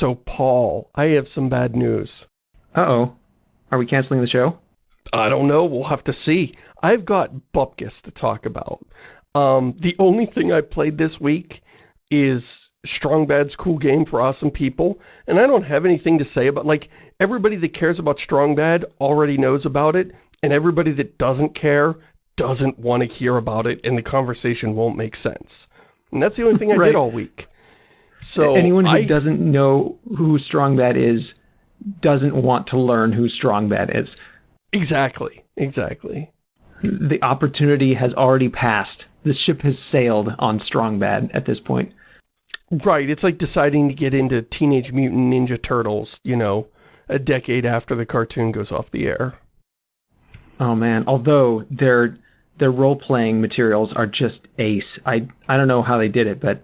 So, Paul, I have some bad news. Uh-oh. Are we canceling the show? I don't know. We'll have to see. I've got Bupkis to talk about. Um, the only thing I played this week is Strong Bad's cool game for awesome people. And I don't have anything to say about, like, everybody that cares about Strong Bad already knows about it. And everybody that doesn't care doesn't want to hear about it. And the conversation won't make sense. And that's the only thing I Right. did all week. So Anyone who I, doesn't know who Strong Bad is doesn't want to learn who Strong Bad is. Exactly. Exactly. The opportunity has already passed. The ship has sailed on Strong Bad at this point. Right, it's like deciding to get into Teenage Mutant Ninja Turtles, you know, a decade after the cartoon goes off the air. Oh man, although their their role-playing materials are just ace. I I don't know how they did it, but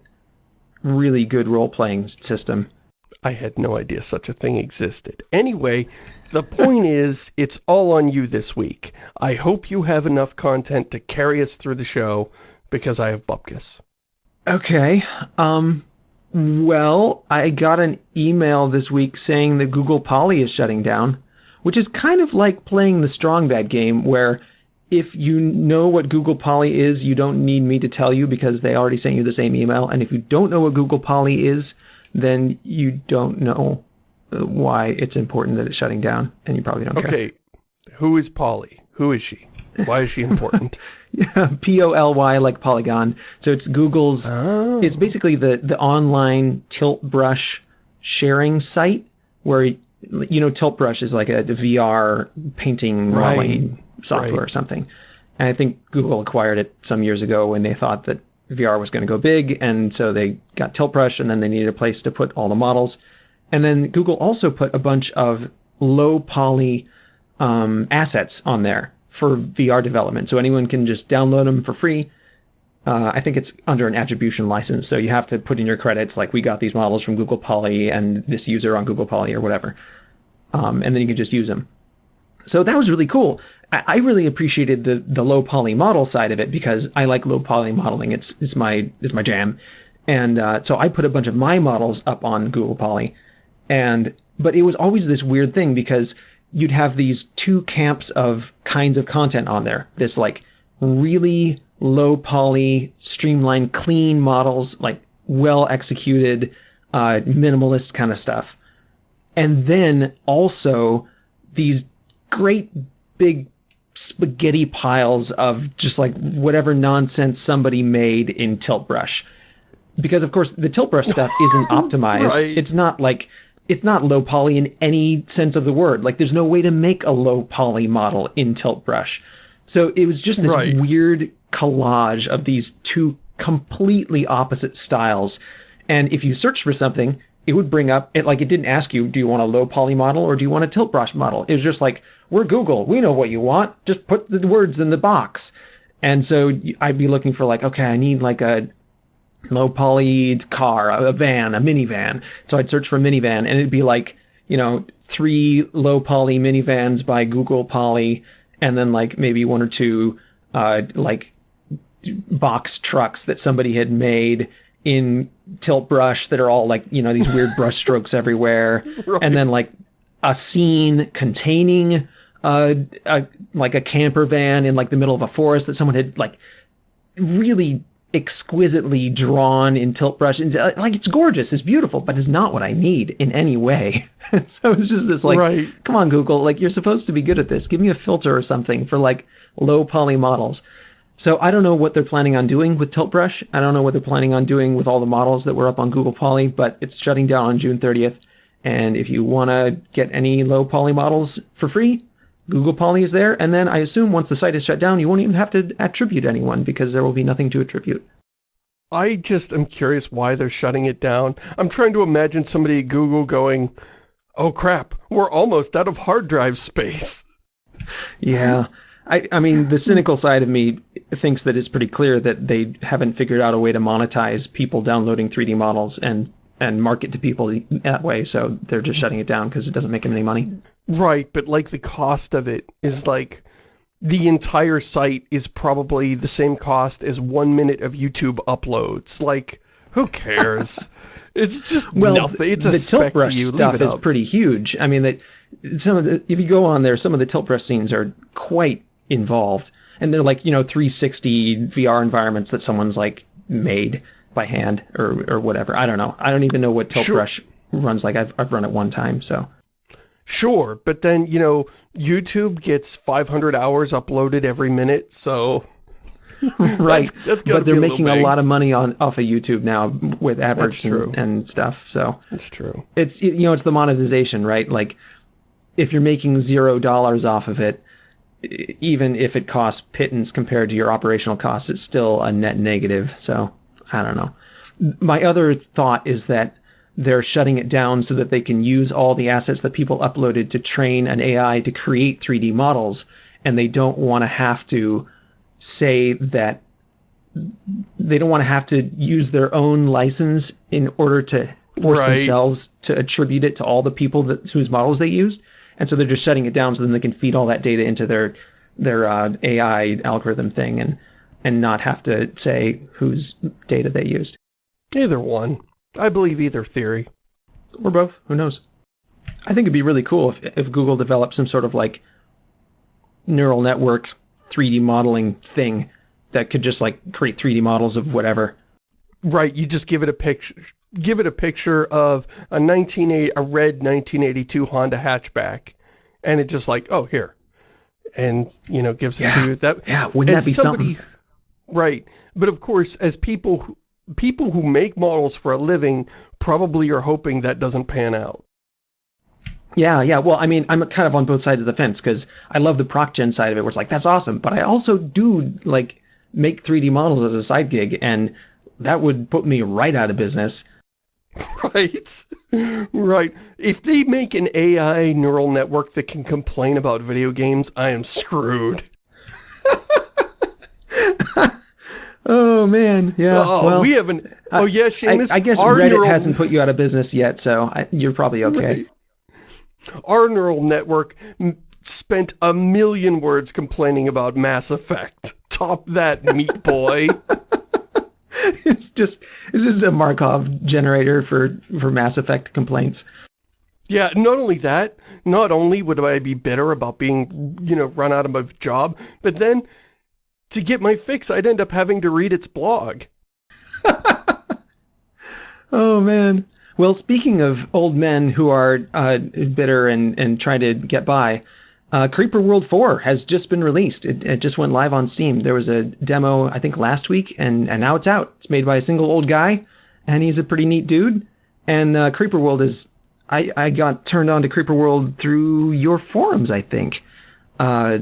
really good role-playing system. I had no idea such a thing existed. Anyway, the point is, it's all on you this week. I hope you have enough content to carry us through the show, because I have Bupkis. Okay. Um well, I got an email this week saying that Google Poly is shutting down, which is kind of like playing the Strong Bad game where if you know what Google Poly is, you don't need me to tell you because they already sent you the same email. And if you don't know what Google Poly is, then you don't know uh, why it's important that it's shutting down, and you probably don't care. Okay, who is Polly? Who is she? Why is she important? Yeah, P O L Y like Polygon. So it's Google's. oh. It's basically the the online tilt brush sharing site where you know tilt brush is like a VR painting Right. Software or something. And I think Google acquired it some years ago when they thought that VR was going to go big, and so they got tilt brush, and then they needed a place to put all the models. And then Google also put a bunch of low poly um, assets on there for VR development. So anyone can just download them for free. Uh, I think it's under an attribution license. So you have to put in your credits, like we got these models from Google Poly and this user on Google Poly or whatever. Um, and then you can just use them. So that was really cool. I, really appreciated the the low poly model side of it because I like low poly modeling. It's it's my it's my jam. And uh, so I put a bunch of my models up on Google Poly, and but it was always this weird thing because you'd have these two camps of kinds of content on there. This like really low poly, streamlined, clean models, like well executed, uh, minimalist kind of stuff. And then also these great big spaghetti piles of just like whatever nonsense somebody made in tilt brush. Because of course the tilt brush stuff isn't optimized. Right. it's not like it's not low poly in any sense of the word. Like there's no way to make a low poly model in tilt brush. So it was just this Right. weird collage of these two completely opposite styles. And if you search for something it would bring up it like it didn't ask you do you want a low poly model or do you want a tilt brush model it was just like we're google we know what you want just put the words in the box and so i'd be looking for like okay i need like a low poly car, a van, a minivan. So I'd search for minivan and it'd be like, you know, three low poly minivans by Google Poly and then like maybe one or two uh like box trucks that somebody had made in tilt brush that are all like, you know, these weird brush strokes everywhere. And then like a scene containing uh, a like a camper van in like the middle of a forest that someone had like really exquisitely drawn in tilt brush. And uh, like it's gorgeous it's beautiful but it's not what i need in any way. So it's just this like Right. come on google like you're supposed to be good at this. Give me a filter or something for like low poly models so i don't know what they're planning on doing with tilt brush i don't know what they're planning on doing with all the models that were up on google poly but it's shutting down on june 30th and if you want to get any low poly models for free Google Poly is there, and then I assume once the site is shut down, you won't even have to attribute anyone because there will be nothing to attribute. I just am curious why they're shutting it down. I'm trying to imagine somebody at Google going, oh crap, we're almost out of hard drive space. Yeah. I, I mean, the cynical side of me thinks that it's pretty clear that they haven't figured out a way to monetize people downloading 3D models and, and market to people that way, so they're just shutting it down because it doesn't make them any money. Right, but like the cost of it is like, the entire site is probably the same cost as one minute of YouTube uploads. Like, who cares? It's just well, nothing. It's a the tilt brush stuff is pretty huge. I mean, that some of the if you go on there, some of the tilt brush scenes are quite involved, and they're like you know 360 VR environments that someone's like made by hand or or whatever. I don't know. I don't even know what tilt Sure. brush runs like. I've I've run it one time, so Sure, but then, you know, YouTube gets 500 hours uploaded every minute, so... right. that's gotta but they're a making a lot of money on off of YouTube now with adverts and, and stuff. So It's true. it's you know it's the monetization, right? Like if you're making zero dollars off of it, even if it costs pittance compared to your operational costs, it's still a net negative. So I don't know. My other thought is that they're shutting it down so that they can use all the assets that people uploaded to train an AI to create 3D models, and they don't want to have to say that they don't want to have to use their own license in order to force Right. themselves to attribute it to all the people that whose models they used, and so they're just shutting it down so then they can feed all that data into their their uh, AI algorithm thing and and not have to say whose data they used Either one. I believe either theory. or both. Who knows? I think it'd be really cool if if Google developed some sort of like neural network 3D modeling thing that could just like create 3D models of whatever. Right, you just give it a picture give it a picture of a 1980 a red 1982 Honda hatchback and it just like, "Oh, here." And, you know, gives it to you. That Yeah, wouldn't that be somebody- something? Right. But of course, as people who, people who make models for a living probably are hoping that doesn't pan out. Yeah, yeah. Well, I mean, I'm kind of on both sides of the fence because I love the proc gen side of it, where it's like that's awesome. But I also do like make 3D models as a side gig, and that would put me right out of business. Right? right. If they make an AI neural network that can complain about video games, I am screwed. Oh man, yeah. oh, well, we haven't... Oh, yeah, I, Shamus, I guess our Reddit neural, hasn't put you out of business yet, so I, you're probably okay. Our neural network m- spent a million words complaining about Mass Effect. Top that, meat boy. it's just it's just a Markov generator for for Mass Effect complaints. Yeah, not only that, not only would I be bitter about being, you know, run out of my job, but then to get my fix, I'd end up having to read its blog. Oh man. Well, speaking of old men who are uh, bitter and and trying to get by, uh, Creeper World 4 has just been released. It, it just went live on Steam. There was a demo I think last week, and and now it's out. It's made by a single old guy, and he's a pretty neat dude. And uh, Creeper World is I I got turned on to Creeper World through your forums, I think, uh,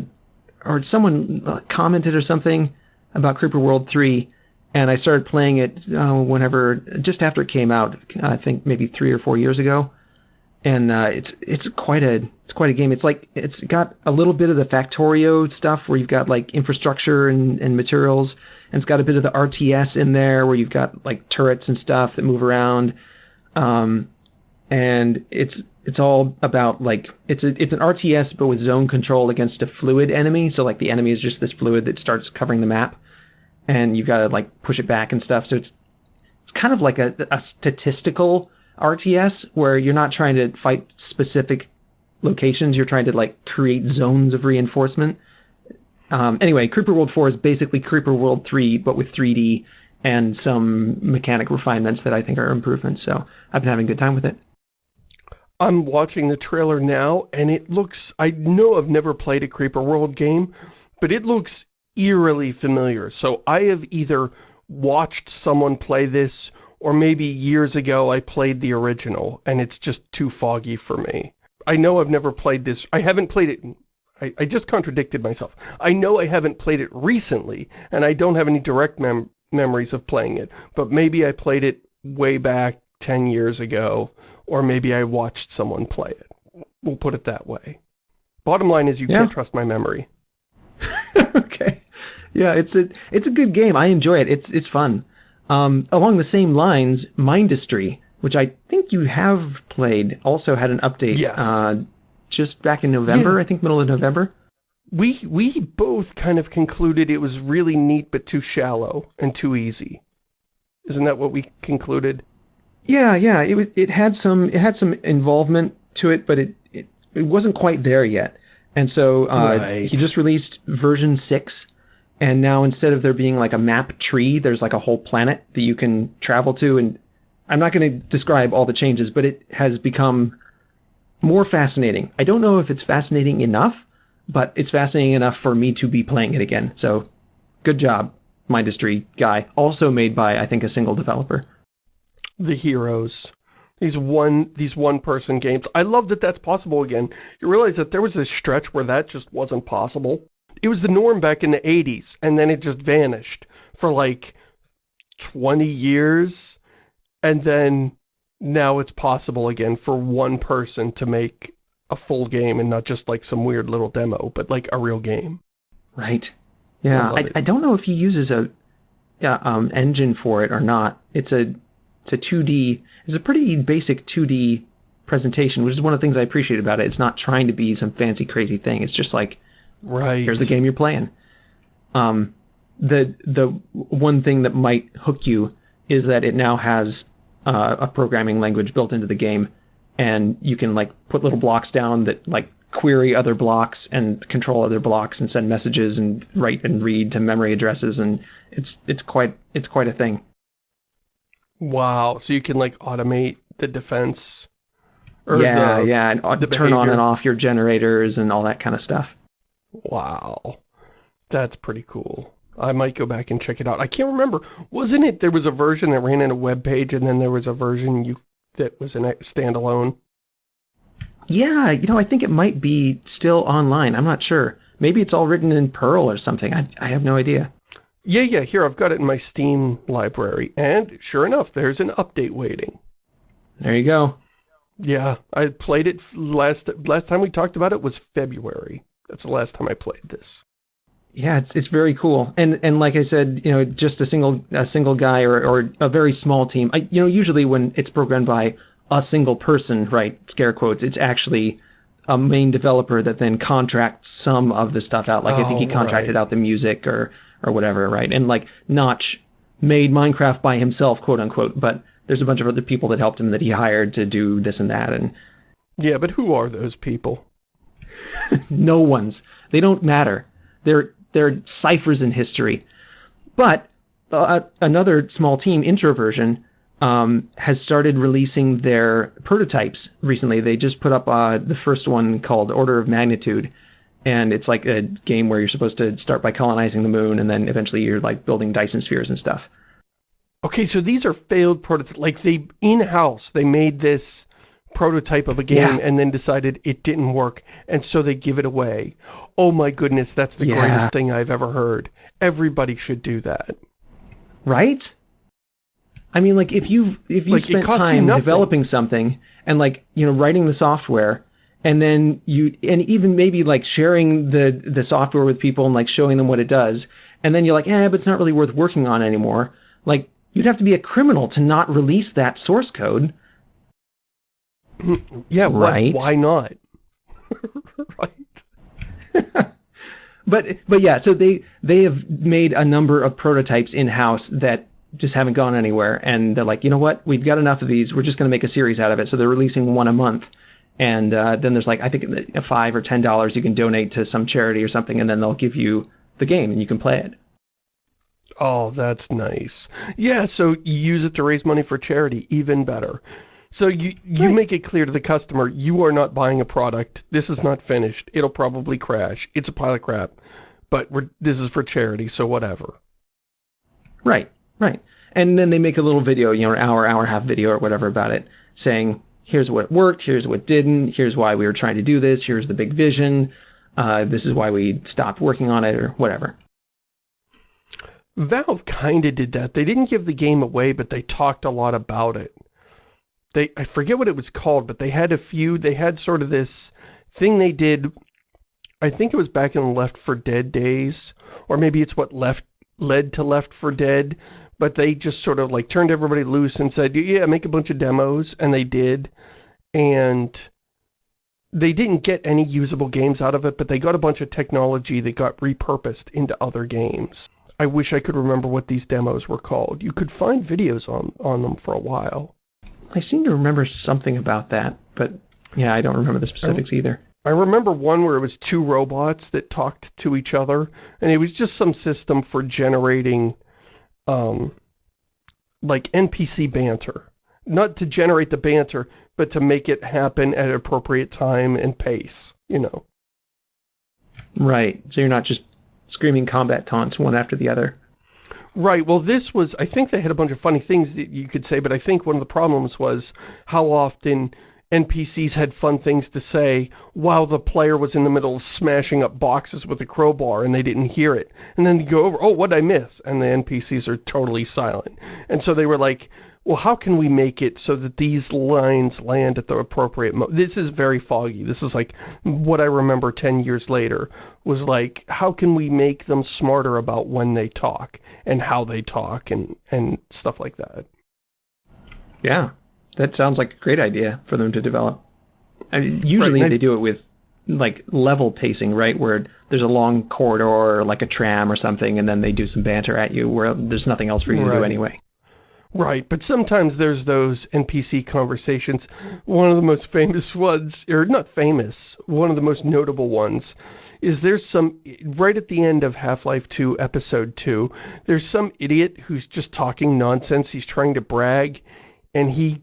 or someone uh, commented or something about Creeper World 3 and I started playing it uh, whenever just after it came out. I think maybe three or four years ago, and uh, it's it's quite a it's quite a game. It's like it's got a little bit of the Factorio stuff where you've got like infrastructure and, and materials, and it's got a bit of the RTS in there where you've got like turrets and stuff that move around, um, and it's it's all about like it's a it's an RTS but with zone control against a fluid enemy. So like the enemy is just this fluid that starts covering the map and you've got to like push it back and stuff. So it's it's kind of like a, a statistical RTS where you're not trying to fight specific locations. You're trying to like create zones of reinforcement. Um, anyway, Creeper World 4 is basically Creeper World 3, but with 3D and some mechanic refinements that I think are improvements. So I've been having a good time with it. I'm watching the trailer now, and it looks... I know I've never played a Creeper World game, but it looks eerily familiar. So I have either watched someone play this, or maybe years ago I played the original, and it's just too foggy for me. I know I've never played this. I haven't played it... I, I just contradicted myself. I know I haven't played it recently, and I don't have any direct mem memories of playing it, but maybe I played it way back 10 years ago, or maybe I watched someone play it. We'll put it that way. Bottom line is you Yeah. can't trust my memory. okay. Yeah, it's a it's a good game. I enjoy it. It's it's fun. Um, along the same lines, Mindustry, which I think you have played, also had an update. Yes. Uh, just back in November, Yeah. I think middle of November. We, we both kind of concluded it was really neat but too shallow and too easy. Isn't that what we concluded? Yeah, yeah. It it had some it had some involvement to it, but it it, it wasn't quite there yet. And so uh, Right. he just released version six, and now instead of there being like a map tree, there's like a whole planet that you can travel to. And I'm not going to describe all the changes, but it has become more fascinating. I don't know if it's fascinating enough, but it's fascinating enough for me to be playing it again. So, good job, Mindustry guy. Also made by I think a single developer. The heroes. These one, these one-person games. I love that that's possible again. You realize that there was this stretch where that just wasn't possible. It was the norm back in the 80s, and then it just vanished for like 20 years, and then now it's possible again for one person to make a full game and not just like some weird little demo, but like a real game. Right. Yeah, love I. I don't know if he uses a yeah, um, engine for it or not. It's a it's a 2D. It's a pretty basic 2D presentation, which is one of the things I appreciate about it. It's not trying to be some fancy crazy thing. It's just like Right. here's the game you're playing. Um, the the one thing that might hook you is that it now has uh, a programming language built into the game, and you can like put little blocks down that like query other blocks and control other blocks and send messages and write and read to memory addresses, and it's it's quite it's quite a thing. Wow. So you can like automate the defense. Or yeah, the- yeah, and turn on and off your generators and all that kind of stuff. Wow. That's pretty cool. I might go back and check it out. I can't remember. Wasn't it there was a version that ran in a web page and then there was a version you that was an ex- standalone? Yeah, you know, I think it might be still online. I'm not sure. Maybe it's all written in Perl or something. I, I have no idea. Yeah, yeah, here I've got it in my Steam library. And sure enough, there's an update waiting. There you go. Yeah, I played it last last time we talked about it was February. That's the last time I played this. Yeah, it's it's very cool. And and like I said, you know, just a single a single guy or or a very small team. I, you know, usually when it's programmed by a single person, right, scare quotes, it's actually a main developer that then contracts some of the stuff out. Like I think he Oh, contracted right. out the music or or whatever, right? And like Notch made Minecraft by himself, quote unquote, but there's a bunch of other people that helped him that he hired to do this and that and Yeah, but who are those people? no one's. They don't matter. They're they're ciphers in history. But uh, another small team, Introversion, um, has started releasing their prototypes recently. They just put up uh, the first one called Order of Magnitude, and it's like a game where you're supposed to start by colonizing the moon, and then eventually you're like building Dyson spheres and stuff. Okay, so these are failed prototypes. Like they in-house, they made this prototype of a game Yeah. and then decided it didn't work, and so they give it away. Oh my goodness, that's the Yeah. greatest thing I've ever heard. Everybody should do that. right? I mean, like if you've if you Like, spent time developing something and like you know writing the software, and then you and even maybe like sharing the the software with people and like showing them what it does, and then you're like, eh, but it's not really worth working on anymore. Like you'd have to be a criminal to not release that source code. Yeah, Right. why not? right. But but yeah, so they they have made a number of prototypes in house that just haven't gone anywhere, and they're like, you know what, we've got enough of these. We're just going to make a series out of it. So they're releasing one a month, and uh, then there's like I think five or ten dollars you can donate to some charity or something, and then they'll give you the game and you can play it. Oh, that's nice. Yeah, so you use it to raise money for charity, even better. So you you Right. make it clear to the customer, you are not buying a product. This is not finished. It'll probably crash. It's a pile of crap. But we're, this is for charity, so whatever. Right, right. And then they make a little video, you know, an hour, hour and a half video or whatever about it, saying, here's what worked, here's what didn't, here's why we were trying to do this, here's the big vision, uh, this is why we stopped working on it, or whatever. Valve kind of did that. They didn't give the game away, but they talked a lot about it. They I forget what it was called, but they had a few, they had sort of this thing they did, I think it was back in Left 4 Dead days, or maybe it's what left led to Left 4 Dead, but they just sort of like turned everybody loose and said, yeah, make a bunch of demos, and they did, and they didn't get any usable games out of it, but they got a bunch of technology that got repurposed into other games. I wish I could remember what these demos were called. You could find videos on, on them for a while. I seem to remember something about that, but yeah, I don't remember the specifics oh. either. I remember one where it was two robots that talked to each other, and it was just some system for generating, um, like NPC banter. Not to generate the banter, but to make it happen at appropriate time and pace, you know. Right, so you're not just screaming combat taunts one after the other. Right, well this was, I think they had a bunch of funny things that you could say, but I think one of the problems was how often NPCs had fun things to say while the player was in the middle of smashing up boxes with a crowbar and they didn't hear it. And then you go over, oh, what did I miss? And the NPCs are totally silent. And so they were like, well, how can we make it so that these lines land at the appropriate mo This is very foggy. This is like what I remember 10 years later was like, how can we make them smarter about when they talk and how they talk and, and stuff like that. Yeah, that sounds like a great idea for them to develop. I mean, usually right, they do it with like level pacing, right? Where there's a long corridor or like a tram or something, and then they do some banter at you where there's nothing else for you right. to do anyway. Right, but sometimes there's those NPC conversations. One of the most famous ones, or not famous, one of the most notable ones, is there's some, right at the end of Half-Life 2 Episode 2, there's some idiot who's just talking nonsense, he's trying to brag, and he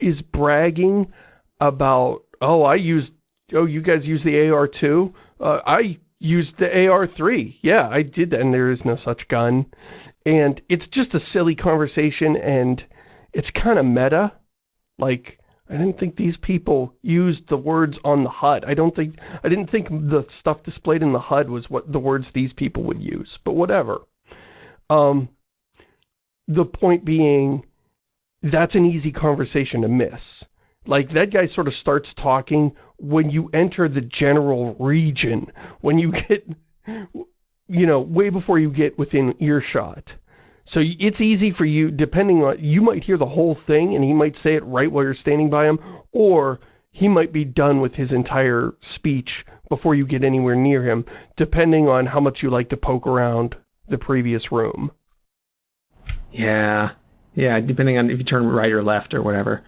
is bragging about, oh, I used, oh, you guys use the AR2? Uh, I used the AR3. Yeah, I did that, and there is no such gun. And it's just a silly conversation, and it's kind of meta. Like, I didn't think these people used the words on the HUD. I don't think, I didn't think the stuff displayed in the HUD was what the words these people would use, but whatever. Um, the point being, that's an easy conversation to miss. Like, that guy sort of starts talking when you enter the general region, when you get, you know, way before you get within earshot. So it's easy for you, depending on, you might hear the whole thing and he might say it right while you're standing by him, or he might be done with his entire speech before you get anywhere near him, depending on how much you like to poke around the previous room. Yeah. Yeah, depending on if you turn right or left or whatever.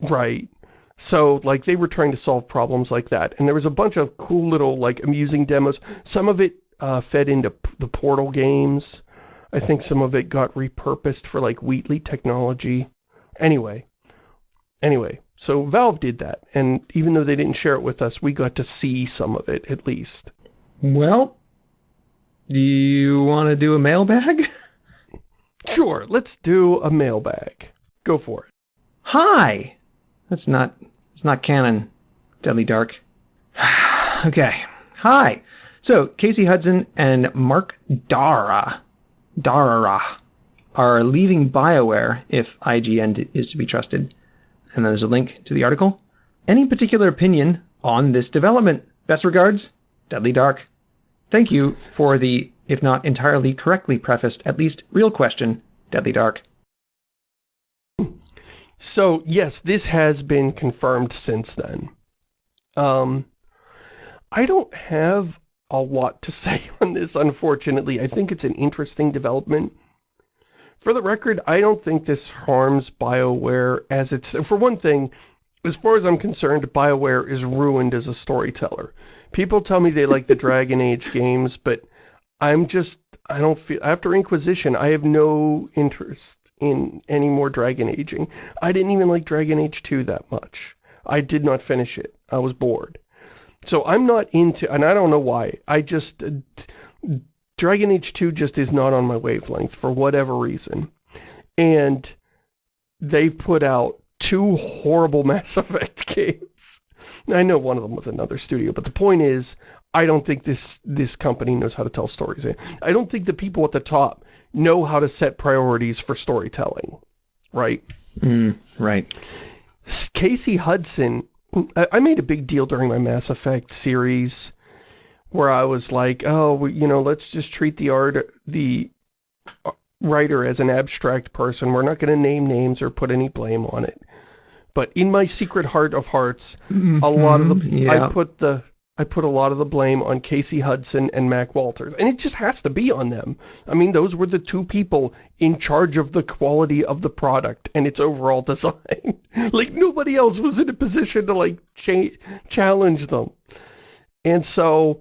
Right. So, like, they were trying to solve problems like that. And there was a bunch of cool little, like, amusing demos. Some of it uh, fed into the Portal games. I think some of it got repurposed for, like, Wheatley technology. Anyway. Anyway, so Valve did that. And even though they didn't share it with us, we got to see some of it, at least. Well, do you want to do a mailbag? Sure, let's do a mailbag. Go for it. Hi! That's not, it's not canon, Deadly Dark. okay. Hi! So, Casey Hudson and Mark Dara, Darrah are leaving BioWare if IGN is to be trusted. And then there's a link to the article. Any particular opinion on this development? Best regards, Deadly Dark. Thank you for the if not entirely correctly prefaced, at least real question, Deadly Dark. So, yes, this has been confirmed since then. Um, I don't have a lot to say on this, unfortunately. I think it's an interesting development. For the record, I don't think this harms BioWare as it's... For one thing, as far as I'm concerned, BioWare is ruined as a storyteller. People tell me they like the Dragon Age games, but I'm just, I don't feel, after Inquisition, I have no interest in any more Dragon Aging. I didn't even like Dragon Age 2 that much. I did not finish it. I was bored. So I'm not into, and I don't know why, I just, uh, Dragon Age 2 just is not on my wavelength for whatever reason. And they've put out two horrible Mass Effect games. I know one of them was another studio, but the point is, I don't think this this company knows how to tell stories. I don't think the people at the top know how to set priorities for storytelling, right? Mm, right. Casey Hudson, I made a big deal during my Mass Effect series where I was like, oh, you know, let's just treat the art, the uh, writer as an abstract person. We're not going to name names or put any blame on it. But in my secret heart of hearts, mm -hmm, a lot of the, mm-hmm, yeah. I put the I put a lot of the blame on Casey Hudson and Mac Walters. And it just has to be on them. I mean, those were the two people in charge of the quality of the product and its overall design. like, nobody else was in a position to, like, cha challenge them. And so,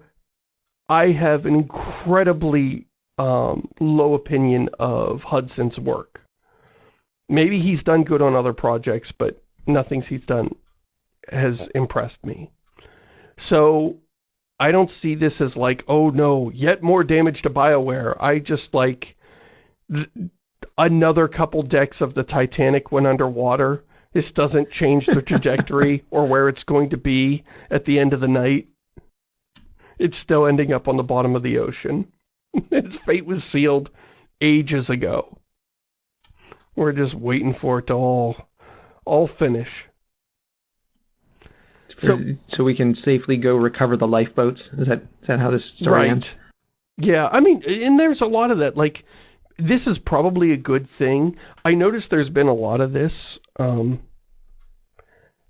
I have an incredibly um, low opinion of Hudson's work. Maybe he's done good on other projects, but nothing he's done has impressed me. So I don't see this as like, oh no, yet more damage to BioWare. I just like another couple decks of the Titanic went underwater. This doesn't change the trajectory or where it's going to be at the end of the night. It's still ending up on the bottom of the ocean. Its fate was sealed ages ago. We're just waiting for it to all, all finish. So, so we can safely go recover the lifeboats. Is that is that how this story right. ends? Yeah, I mean, and there's a lot of that. Like, this is probably a good thing. I noticed there's been a lot of this. Um,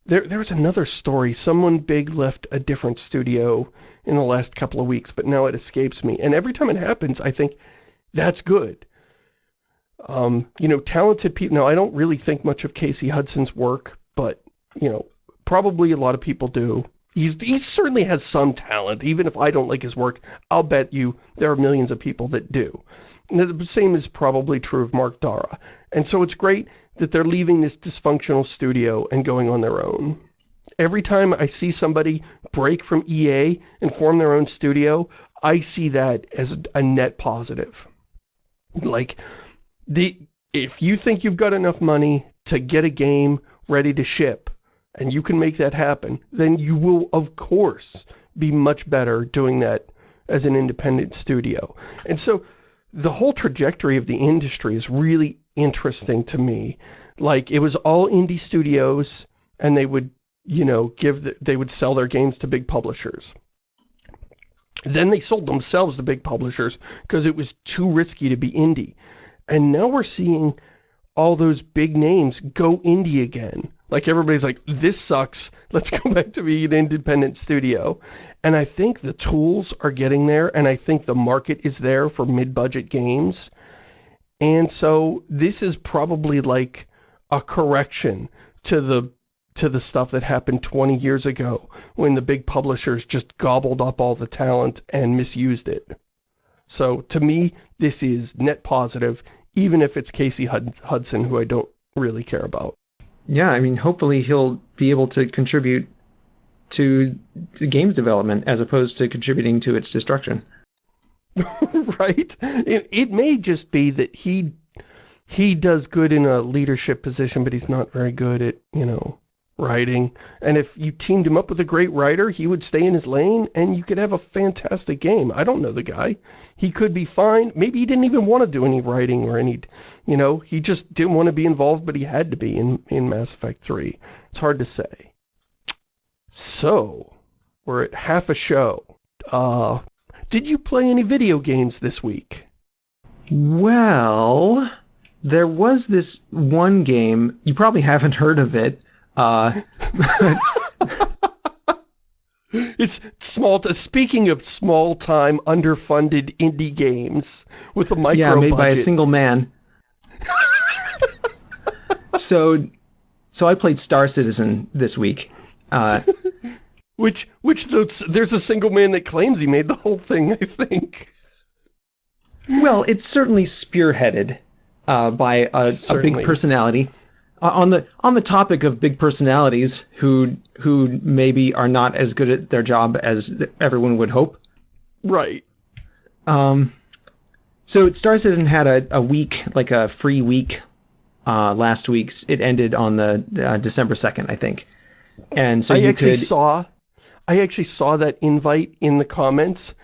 there, there was another story. Someone big left a different studio in the last couple of weeks, but now it escapes me. And every time it happens, I think, that's good. Um, you know, talented people. Now, I don't really think much of Casey Hudson's work, but, you know, Probably a lot of people do. He's, he certainly has some talent. Even if I don't like his work, I'll bet you there are millions of people that do. And the same is probably true of Mark Darrah. And so it's great that they're leaving this dysfunctional studio and going on their own. Every time I see somebody break from EA and form their own studio, I see that as a net positive. Like, the if you think you've got enough money to get a game ready to ship, and you can make that happen, then you will, of course, be much better doing that as an independent studio. And so the whole trajectory of the industry is really interesting to me. Like, it was all indie studios, and they would, you know, give the, they would sell their games to big publishers. Then they sold themselves to big publishers because it was too risky to be indie. And now we're seeing all those big names go indie again. Like everybody's like, this sucks. Let's go back to being an independent studio. And I think the tools are getting there and I think the market is there for mid-budget games. And so this is probably like a correction to the to the stuff that happened 20 years ago when the big publishers just gobbled up all the talent and misused it. So to me, this is net positive, even if it's Casey Hudson, who I don't really care about yeah, I mean, hopefully he'll be able to contribute to, to games development as opposed to contributing to its destruction. right? It, it may just be that he he does good in a leadership position, but he's not very good at, you know, writing. And if you teamed him up with a great writer, he would stay in his lane and you could have a fantastic game. I don't know the guy. He could be fine. Maybe he didn't even want to do any writing or any, you know, he just didn't want to be involved, but he had to be in, in Mass Effect 3. It's hard to say. So, we're at half a show. Uh, did you play any video games this week? Well, there was this one game, you probably haven't heard of it, uh, it's small. Speaking of small-time, underfunded indie games with a micro yeah, made budget. by a single man. so, so I played Star Citizen this week. Uh, which, which there's a single man that claims he made the whole thing. I think. Well, it's certainly spearheaded uh, by a, a big personality on the on the topic of big personalities who who maybe are not as good at their job as everyone would hope. Right. Um. So Star Citizen had a, a week, like a free week, uh, last week. It ended on the uh, December second, I think. And so I you actually could saw, I actually saw that invite in the comments,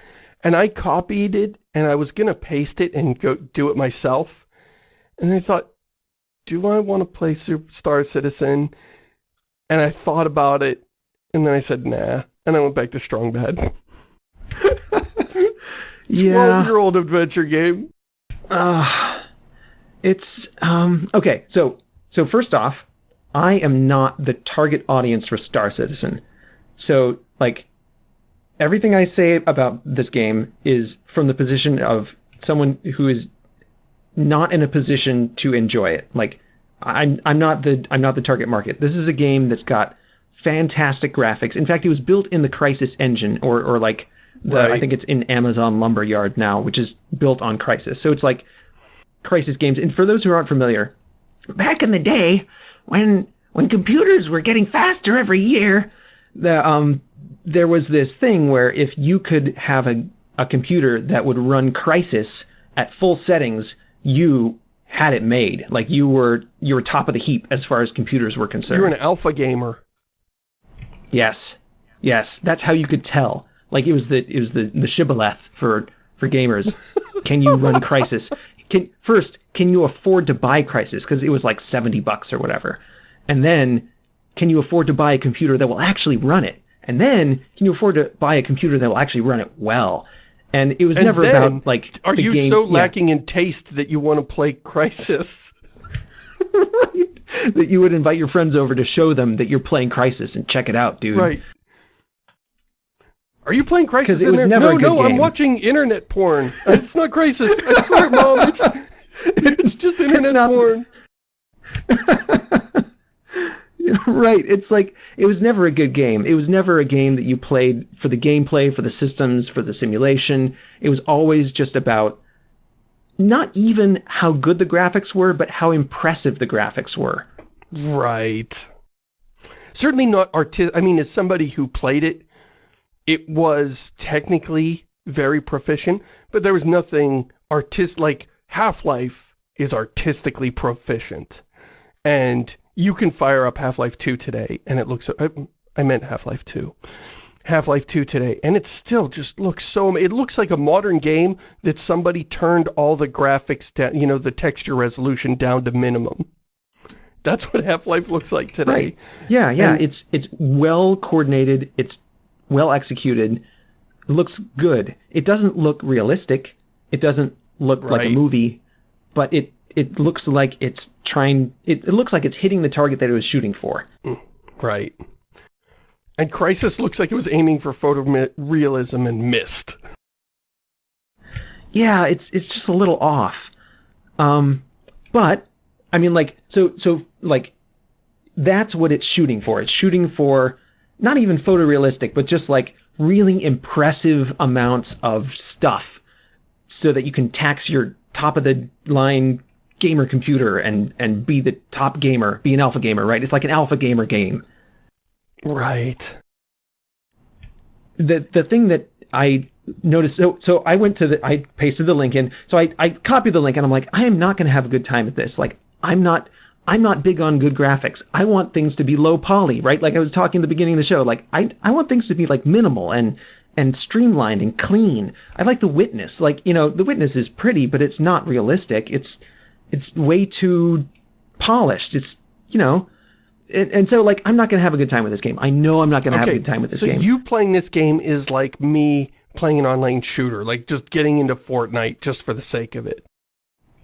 and I copied it, and I was gonna paste it and go do it myself, and I thought, do I want to play Superstar Citizen? And I thought about it, and then I said, nah. And I went back to Strong Bad. 12-year-old adventure game. Uh, it's, um, okay, so, so first off, I am not the target audience for Star Citizen. So, like, everything I say about this game is from the position of someone who is not in a position to enjoy it. Like I'm I'm not the I'm not the target market. This is a game that's got fantastic graphics. In fact, it was built in the Crysis engine or or like the Right. I think it's in Amazon Lumberyard now, which is built on Crysis. So it's like Crysis games. And for those who aren't familiar, back in the day when when computers were getting faster every year, the um there was this thing where if you could have a, a computer that would run Crysis at full settings, you had it made. Like you were you were top of the heap as far as computers were concerned. You're an alpha gamer. Yes, yes, that's how you could tell. Like it was the it was the the shibboleth for for gamers. Can you run Crysis? Can first can you afford to buy Crysis because it was like seventy bucks or whatever, and then can you afford to buy a computer that will actually run it? And then can you afford to buy a computer that will actually run it well? And it was And never about like Are you game, so yeah, lacking in taste that you want to play Crysis? that you would invite your friends over to show them that you're playing Crysis and check it out, dude. Right. Are you playing Crysis? 'Cause it was there? never no, a good no, I'm watching internet porn. It's not Crysis. I swear, Mom. It's it's just internet not- porn. right. It's like it was never a good game. It was never a game that you played for the gameplay, for the systems, for the simulation. It was always just about not even how good the graphics were, but how impressive the graphics were. Right. Certainly not artistic. I mean, as somebody who played it, it was technically very proficient, but there was nothing artist like Half-Life is artistically proficient. And you can fire up Half-Life 2 today, and it looks... I, I meant Half-Life 2. Half-Life 2 today, and it still just looks so... It looks like a modern game that somebody turned all the graphics down, you know, the texture resolution down to minimum. That's what Half-Life looks like today. Right. Yeah, yeah. And- it's it's well coordinated. It's well executed. It looks good. It doesn't look realistic. It doesn't look like a movie, but it it looks like it's trying. It, it looks like it's hitting the target that it was shooting for. Right. And Crysis looks like it was aiming for photorealism and missed. yeah, it's it's just a little off. Um, but I mean, like, so so like, that's what it's shooting for. It's shooting for not even photorealistic, but just like really impressive amounts of stuff, so that you can tax your top of the line gamer computer and and be the top gamer, be an alpha gamer, right? It's like an alpha gamer game. Right. the the thing that I noticed so so I went to the I pasted the link in. So I I copied the link and I'm like I am not going to have a good time at this. Like I'm not I'm not big on good graphics. I want things to be low poly right? Like I was talking at the beginning of the show like I I want things to be like minimal and and streamlined and clean. I like the witness. Like you know the witness is pretty but it's not realistic. It's it's way too polished it's you know and, and so like I'm not going to have a good time with this game I know I'm not going to have a good time with this so game you playing this game is like me playing an online shooter, like just getting into Fortnite just for the sake of it.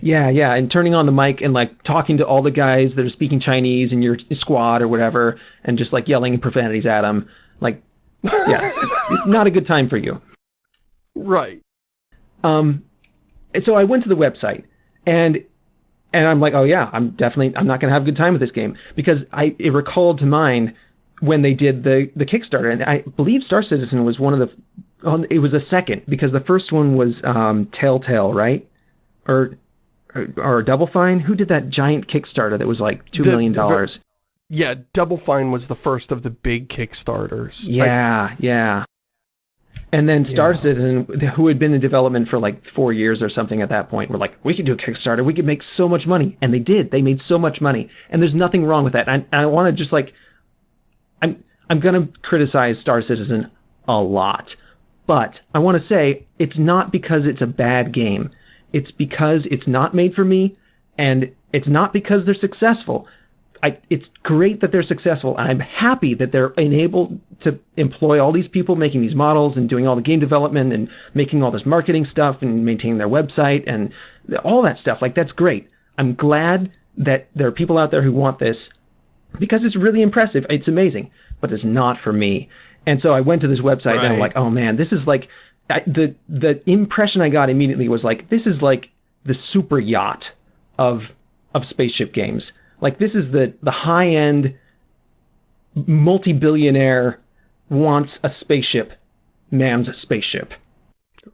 Yeah, yeah, and turning on the mic and like talking to all the guys that are speaking Chinese in your squad or whatever, and just like yelling profanities at them. Like, yeah, not a good time for you. Right. Um, and so I went to the website and and I'm like, oh yeah, I'm definitely I'm not gonna have a good time with this game because I it recalled to mind when they did the the Kickstarter, and I believe Star Citizen was one of the on it was a second because the first one was um, Telltale, right? Or or, or Double Fine. Who did that giant Kickstarter that was like two The- million dollars? Yeah, Double Fine was the first of the big Kickstarters. I- Yeah, yeah. And then Star Yeah. Citizen, who had been in development for like four years or something at that point, were like, we could do a Kickstarter. We could make so much money. And they did. They made so much money. And there's nothing wrong with that. And I, I want to just like, I'm, I'm going to criticize Star Citizen a lot. But I want to say it's not because it's a bad game. It's because it's not made for me. And it's not because they're successful. I, it's great that they're successful, and I'm happy that they're enabled to employ all these people making these models and doing all the game development and making all this marketing stuff and maintaining their website and all that stuff. Like, that's great. I'm glad that there are people out there who want this because it's really impressive. It's amazing, but it's not for me. And so I went to this website and I'm like, oh man, this is like I, the the impression I got immediately was like, this is like the super yacht of of spaceship games. Like this is the the high end multi billionaire wants a spaceship, man's spaceship.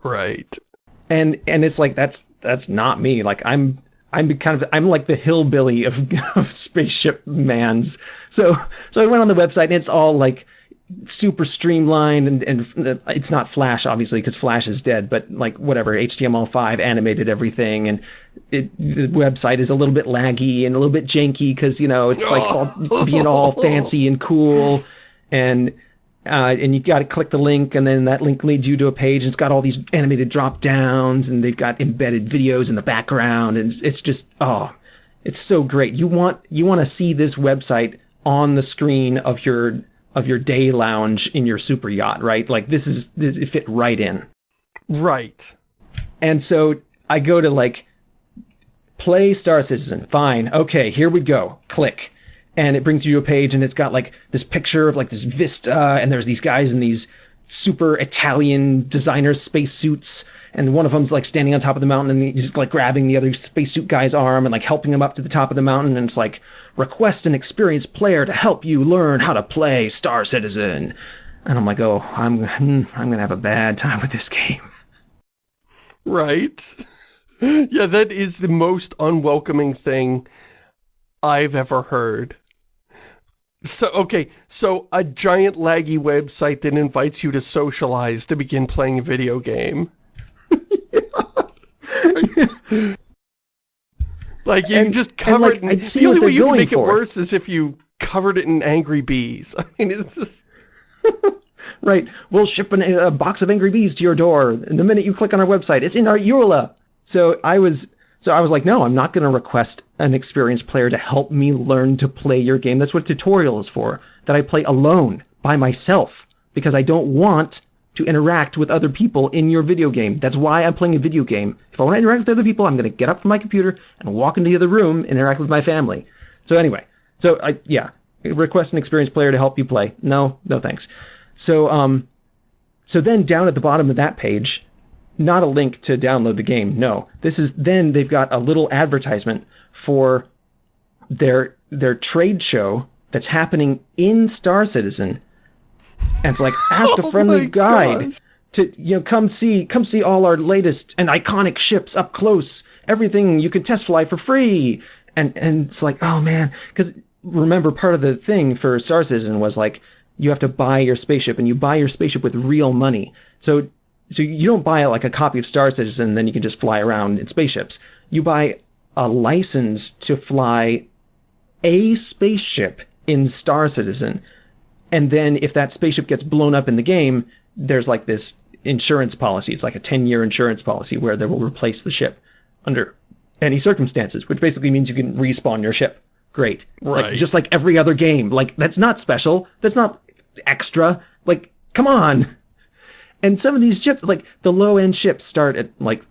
Right. and and it's like that's that's not me. Like i'm i'm kind of i'm like the hillbilly of, of spaceship mans. So so i went on the website and it's all like super streamlined and and it's not flash obviously because flash is dead but like whatever html5 animated everything and it the website is a little bit laggy and a little bit janky because you know it's like all being all fancy and cool and uh, and you got to click the link, and then that link leads you to a page. And it's got all these animated drop downs, and they've got embedded videos in the background, and it's, it's just oh, it's so great. You want you want to see this website on the screen of your of your day lounge in your super yacht, right? Like this is this it fit right in. Right. And so I go to like play Star Citizen. Fine. Okay, here we go. Click. And it brings you to a page and it's got like this picture of like this vista and there's these guys in these super Italian designer spacesuits and one of them's like standing on top of the mountain and he's like grabbing the other spacesuit guy's arm and like helping him up to the top of the mountain and it's like request an experienced player to help you learn how to play Star Citizen. And I'm like, "Oh, I'm hmm, I'm to have a bad time with this game." Right. Yeah, that is the most unwelcoming thing I've ever heard. So, okay, so a giant laggy website that invites you to socialize to begin playing a video game. like, you can And- just and, cover like, it in, the only way you can make it worse is if you covered it in angry bees. I mean, it's just... Right. We'll ship an, a box of Angry Bees to your door the minute you click on our website. It's in our EULA. So I was, so I was like, no, I'm not going to request an experienced player to help me learn to play your game. That's what tutorial is for. That I play alone by myself because I don't want to interact with other people in your video game. That's why I'm playing a video game. If I want to interact with other people, I'm going to get up from my computer and walk into the other room and interact with my family. So anyway, so I, yeah, request an experienced player to help you play. No, no thanks. So, um, so then down at the bottom of that page, not a link to download the game. No, this is then they've got a little advertisement for their their trade show that's happening in Star Citizen, and it's like ask a Oh friendly guide gosh. to you know come see come see all our latest and iconic ships up close. Everything you can test fly for free, and and it's like oh man, because remember part of the thing for Star Citizen was like you have to buy your spaceship and you buy your spaceship with real money. So so you don't buy like a copy of Star Citizen and then you can just fly around in spaceships. You buy a license to fly a spaceship in Star Citizen. And then if that spaceship gets blown up in the game, there's like this insurance policy. It's like a 10 year insurance policy where they will replace the ship under any circumstances, which basically means you can respawn your ship. Great. Like, Right. just like every other game. Like, that's not special. That's not extra. Like, come on. And some of these ships, like the low end ships start at like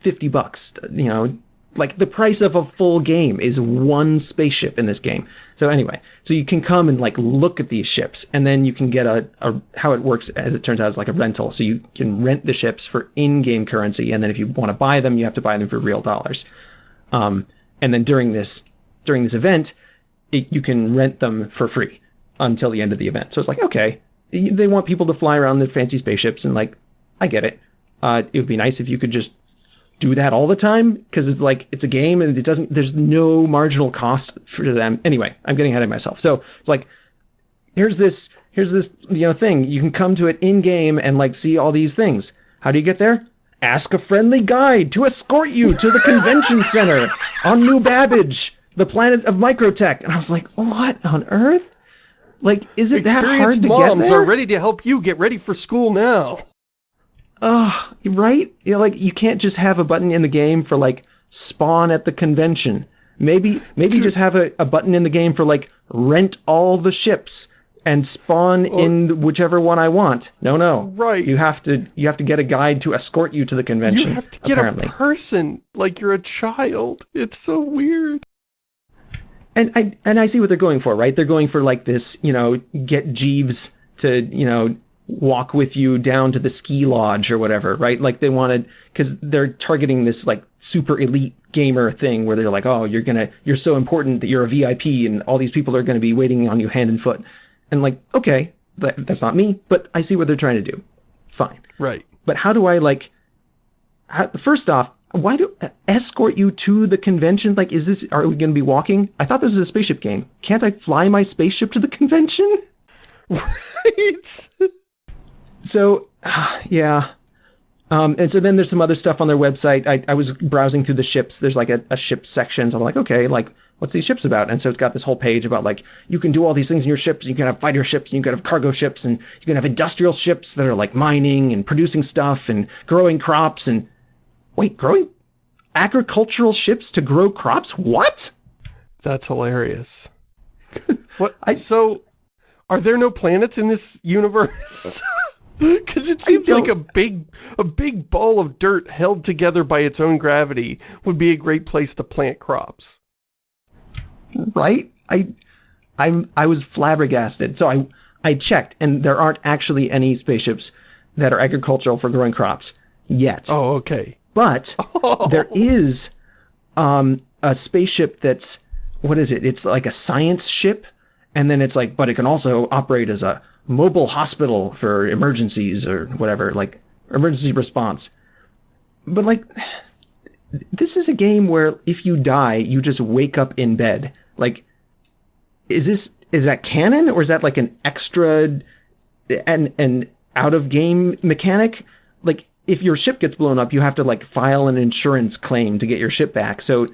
50 bucks, you know, like the price of a full game is one spaceship in this game. So anyway, so you can come and like look at these ships and then you can get a, a how it works as it turns out is like a rental. So you can rent the ships for in-game currency and then if you want to buy them, you have to buy them for real dollars. Um, and then during this during this event, it, you can rent them for free until the end of the event. So it's like, okay, they want people to fly around their fancy spaceships and like, I get it. Uh, it would be nice if you could just do that all the time because it's like it's a game and it doesn't there's no marginal cost for them. Anyway i'm getting ahead of myself. So it's like here's this here's this you know thing. You can come to it in game and like see all these things. How do you get there? Ask a friendly guide to escort you to the convention center on new babbage the planet of microtech. And i was like what on earth like is it that hard to get moms there are ready to help you get ready for school now. Ugh, right? You know, like you can't just have a button in the game for like spawn at the convention. Maybe maybe just have a, a button in the game for like rent all the ships and spawn in whichever one I want. No, no. Right. You have to you have to get a guide to escort you to the convention. You have to get apparently. a person like you're a child. It's so weird. And I and I see what they're going for, right? They're going for like this, you know, get Jeeves to you know walk with you down to the ski lodge or whatever, right? Like they wanted because they're targeting this like super elite gamer thing where they're like, oh, you're gonna you're so important that you're a VIP and all these people are gonna be waiting on you hand and foot, and like okay, that, that's not me, but I see what they're trying to do. Fine, Right. but how do I like? How, first off, why do escort you to the convention? Like, is this? Are we going to be walking? I thought this was a spaceship game. Can't I fly my spaceship to the convention? Right. So, yeah. Um, and so then there's some other stuff on their website. I, I was browsing through the ships. There's like a, a ship section. So I'm like, okay, like what's these ships about? And so it's got this whole page about like you can do all these things in your ships. You can have fighter ships, and you can have cargo ships, and you can have industrial ships that are like mining and producing stuff and growing crops. And wait, growing agricultural ships to grow crops? What? That's hilarious. What? I- so, are there no planets in this universe? Because it seems like a big, a big ball of dirt held together by its own gravity would be a great place to plant crops. right? I I'm I was flabbergasted. So I I checked and there aren't actually any spaceships that are agricultural for growing crops yet. Oh, okay. But there is um a spaceship that's what is it? It's like a science ship and then it's like but it can also operate as a mobile hospital for emergencies or whatever, like emergency response. But like this is a game where if you die, you just wake up in bed. Like, is this is that canon or is that like an extra and an out of game mechanic? Like, if your ship gets blown up, you have to like file an insurance claim to get your ship back. So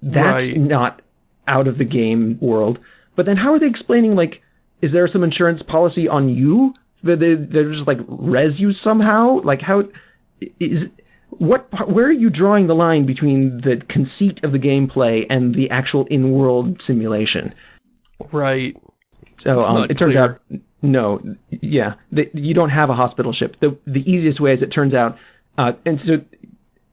that's Right. not out of the game world. But then how are they explaining like is there some insurance policy on you? That they they're just like res you somehow? Like how is what where are you drawing the line between the conceit of the gameplay and the actual in-world simulation? Right. So um, it turns out no, yeah, the, you don't have a hospital ship. The the easiest way, as it turns out, uh, and so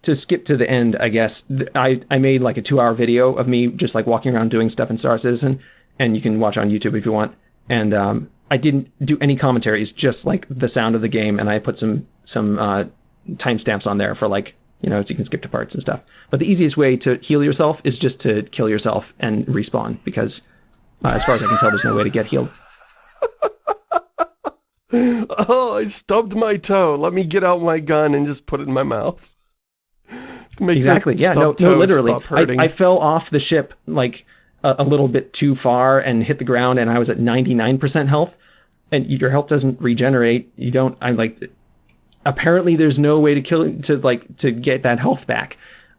to skip to the end, I guess I I made like a two-hour video of me just like walking around doing stuff in Star Citizen, and you can watch on YouTube if you want. And um, I didn't do any commentaries, just like the sound of the game, and I put some some uh, timestamps on there for like you know so you can skip to parts and stuff. But the easiest way to heal yourself is just to kill yourself and respawn because, uh, as far as I can tell, there's no way to get healed. Oh, I stubbed my toe. Let me get out my gun and just put it in my mouth. Exactly. Yeah. No. No. Literally. I, I fell off the ship like a, a little bit too far and hit the ground, and I was at ninety nine percent health. And your health doesn't regenerate. You don't. I'm like. Apparently, there's no way to kill to like to get that health back.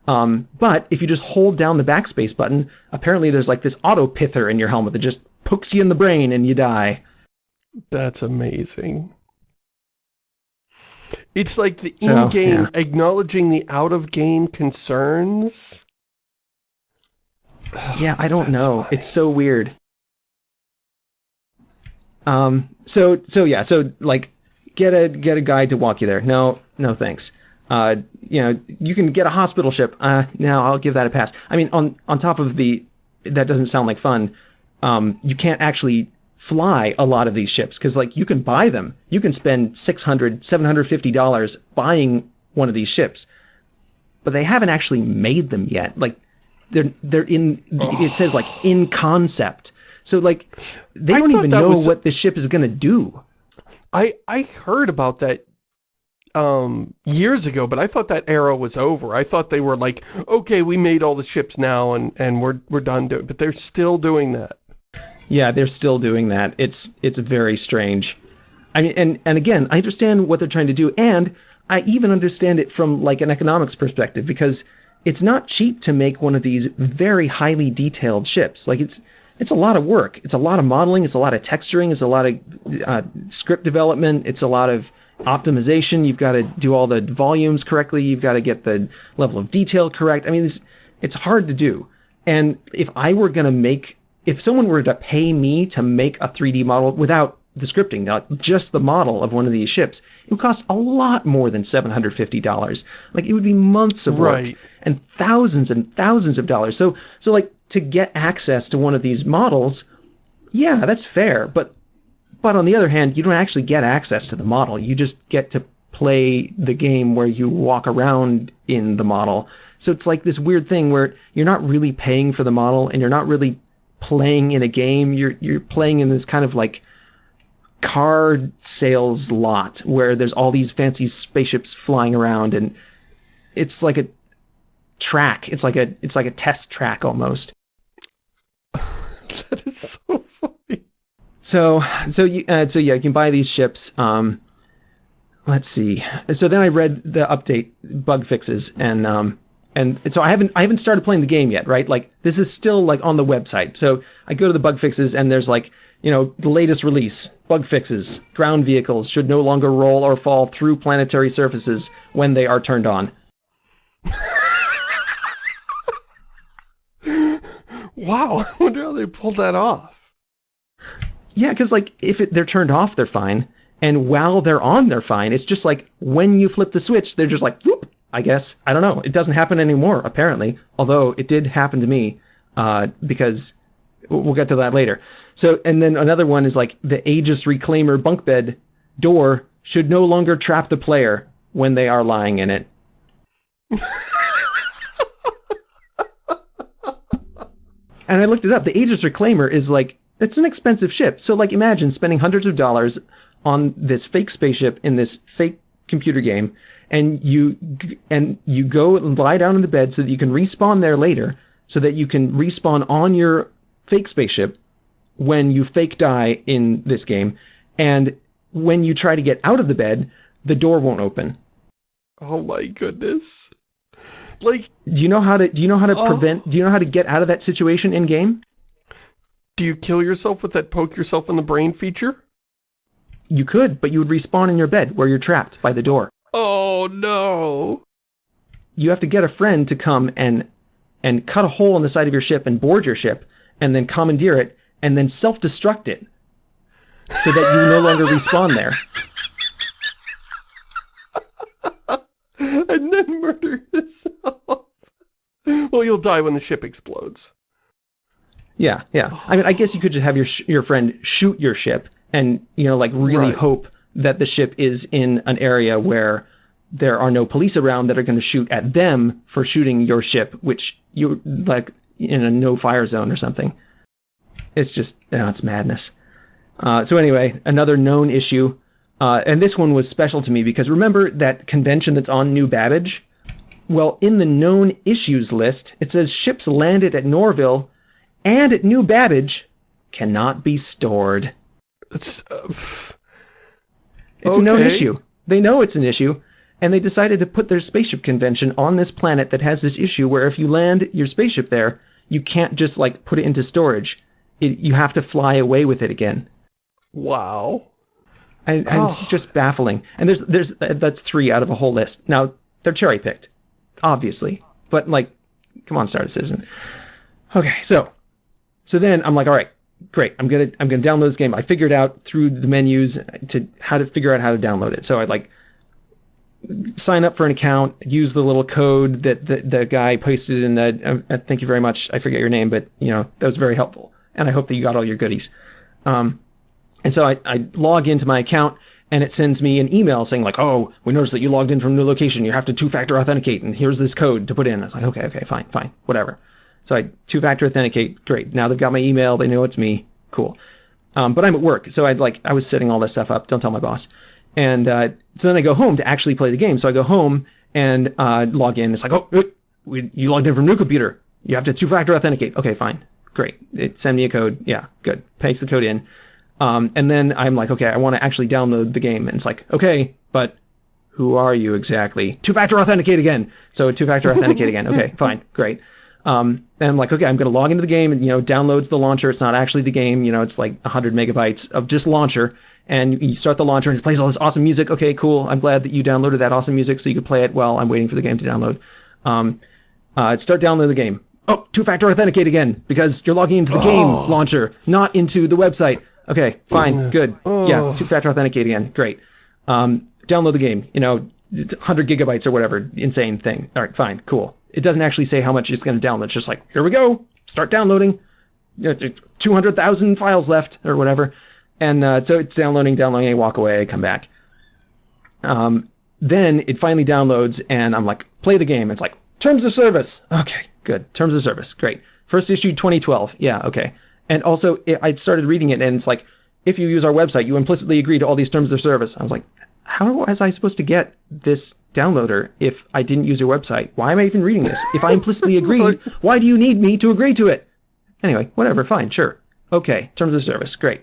Um, but if you just hold down the backspace button, apparently there's like this auto pither in your helmet that just pokes you in the brain and you die. That's amazing. It's like the So, in-game yeah. acknowledging the out-of-game concerns. Yeah, I don't know. funny. It's so weird. Um. So so yeah. So like, get a get a guide to walk you there. No no thanks. Uh. You know you can get a hospital ship. Uh. No, I'll give that a pass. I mean on on top of the that doesn't sound like fun. Um. You can't actually fly a lot of these ships because like you can buy them. You can spend 600 750 dollars buying one of these ships but they haven't actually made them yet. Like they're they're in it says like in concept. So like they I don't even know was- what the ship is going to do. I I heard about that um years ago, but I thought that era was over. I thought they were like, okay, we made all the ships now and and we're we're done doing, but they're still doing that. Yeah, they're still doing that. It's it's very strange. I mean, and and again, I understand what they're trying to do, and I even understand it from like an economics perspective because it's not cheap to make one of these very highly detailed ships. Like it's it's a lot of work. It's a lot of modeling. It's a lot of texturing. It's a lot of uh, script development. It's a lot of optimization. You've got to do all the volumes correctly. You've got to get the level of detail correct. I mean, it's it's hard to do. And if I were going to make, if someone were to pay me to make a 3D model without the scripting, not just the model of one of these ships, it would cost a lot more than $750. Like it would be months of work Right. and thousands and thousands of dollars. So, so like to get access to one of these models, yeah, that's fair. But But on the other hand, you don't actually get access to the model. You just get to play the game where you walk around in the model. So it's like this weird thing where you're not really paying for the model and you're not really playing in a game. You're you're playing in this kind of like car sales lot where there's all these fancy spaceships flying around and it's like a track. It's like a it's like a test track almost. that is so funny. So so you uh, so yeah, you can buy these ships. Um, let's see. So then I read the update bug fixes and um, and so I haven't I haven't started playing the game yet, right? Like this is still like on the website. So I go to the bug fixes and there's like you know the latest release bug fixes. Ground vehicles should no longer roll or fall through planetary surfaces when they are turned on. wow, I wonder how they pulled that off. Yeah, because like if it, they're turned off, they're fine, and while they're on, they're fine. It's just like when you flip the switch, they're just like whoop. I guess I don't know. It doesn't happen anymore apparently, although it did happen to me uh, because we'll get to that later. So, and then another one is like the Aegis Reclaimer bunk bed door should no longer trap the player when they are lying in it. and I looked it up. The Aegis Reclaimer is like it's an expensive ship. So like imagine spending hundreds of dollars on this fake spaceship in this fake computer game and you and you go and lie down in the bed so that you can respawn there later so that you can respawn on your fake spaceship when you fake die in this game. And when you try to get out of the bed the door won't open. Oh my goodness. Like do you know how to do you know how to oh. prevent do you know how to get out of that situation in game do you kill yourself with that poke yourself in the brain feature you could but you would respawn in your bed where you're trapped by the door oh no you have to get a friend to come and and cut a hole in the side of your ship and board your ship and then commandeer it and then self-destruct it so that you no longer respawn there and then murder yourself. well, you'll die when the ship explodes. Yeah, yeah. I mean, I guess you could just have your your friend shoot your ship and, you know, like really right. hope that the ship is in an area where there are no police around that are going to shoot at them for shooting your ship, which you like in a no fire zone or something. It's just, oh, it's madness. Uh, so anyway, another known issue uh, and this one was special to me because remember that convention that's on New Babbage? Well, in the known issues list, it says ships landed at Lorville and at New Babbage cannot be stored. It's, uh, it's okay. a known issue. They know it's an issue, and they decided to put their spaceship convention on this planet that has this issue where if you land your spaceship there, you can't just like put it into storage. It, you have to fly away with it again. Wow and, and oh. it's just baffling. And there's there's that's three out of a whole list. Now they're cherry picked, obviously, but like, come on, Star Citizen. Okay, so so then I'm like, all right, great. I'm gonna I'm gonna download this game. I figured out through the menus to how to figure out how to download it. So I like sign up for an account, use the little code that the, the guy posted in the. Uh, thank you very much. I forget your name, but you know that was very helpful, and I hope that you got all your goodies. Um, and so I, I log into my account and it sends me an email saying like, oh, we noticed that you logged in from a new location. You have to two-factor authenticate and here's this code to put in. I was like, okay, okay, fine, fine, whatever. So I two-factor authenticate. Great. Now they've got my email. They know it's me. Cool. Um, but I'm at work. So I'd like, I was setting all this stuff up. Don't tell my boss. And uh, so then I go home to actually play the game. So I go home and uh, log in. It's like, oh, we, you logged in from a new computer. You have to two-factor authenticate. Okay, fine. Great. It send me a code. Yeah, good. Paste the code in. Um, and then I'm like, okay, I want to actually download the game. And it's like, okay, but who are you exactly? Two-factor authenticate again. So two-factor authenticate again. Okay, fine, great. Um, and I'm like, okay, I'm going to log into the game and, you know, downloads the launcher. It's not actually the game. You know, it's like 100 megabytes of just launcher. And you start the launcher and it plays all this awesome music. Okay, cool. I'm glad that you downloaded that awesome music so you could play it while I'm waiting for the game to download. Um, uh, start downloading the game. Oh, two-factor authenticate again because you're logging into the oh. game launcher, not into the website. Okay, fine, good. Oh. Yeah, two-factor authenticate again. Great. Um, download the game. You know, 100 gigabytes or whatever insane thing. All right, fine, cool. It doesn't actually say how much it's going to download. It's just like, here we go. Start downloading. 200,000 files left or whatever. And uh, so it's downloading, downloading. I walk away, I come back. Um, then it finally downloads, and I'm like, play the game. It's like terms of service. Okay, good. Terms of service, great. First issue 2012. Yeah, okay. And also, it, I started reading it, and it's like, if you use our website, you implicitly agree to all these terms of service. I was like, how was I supposed to get this downloader if I didn't use your website? Why am I even reading this? If I implicitly agreed, why do you need me to agree to it? Anyway, whatever, fine, sure. Okay, terms of service, great.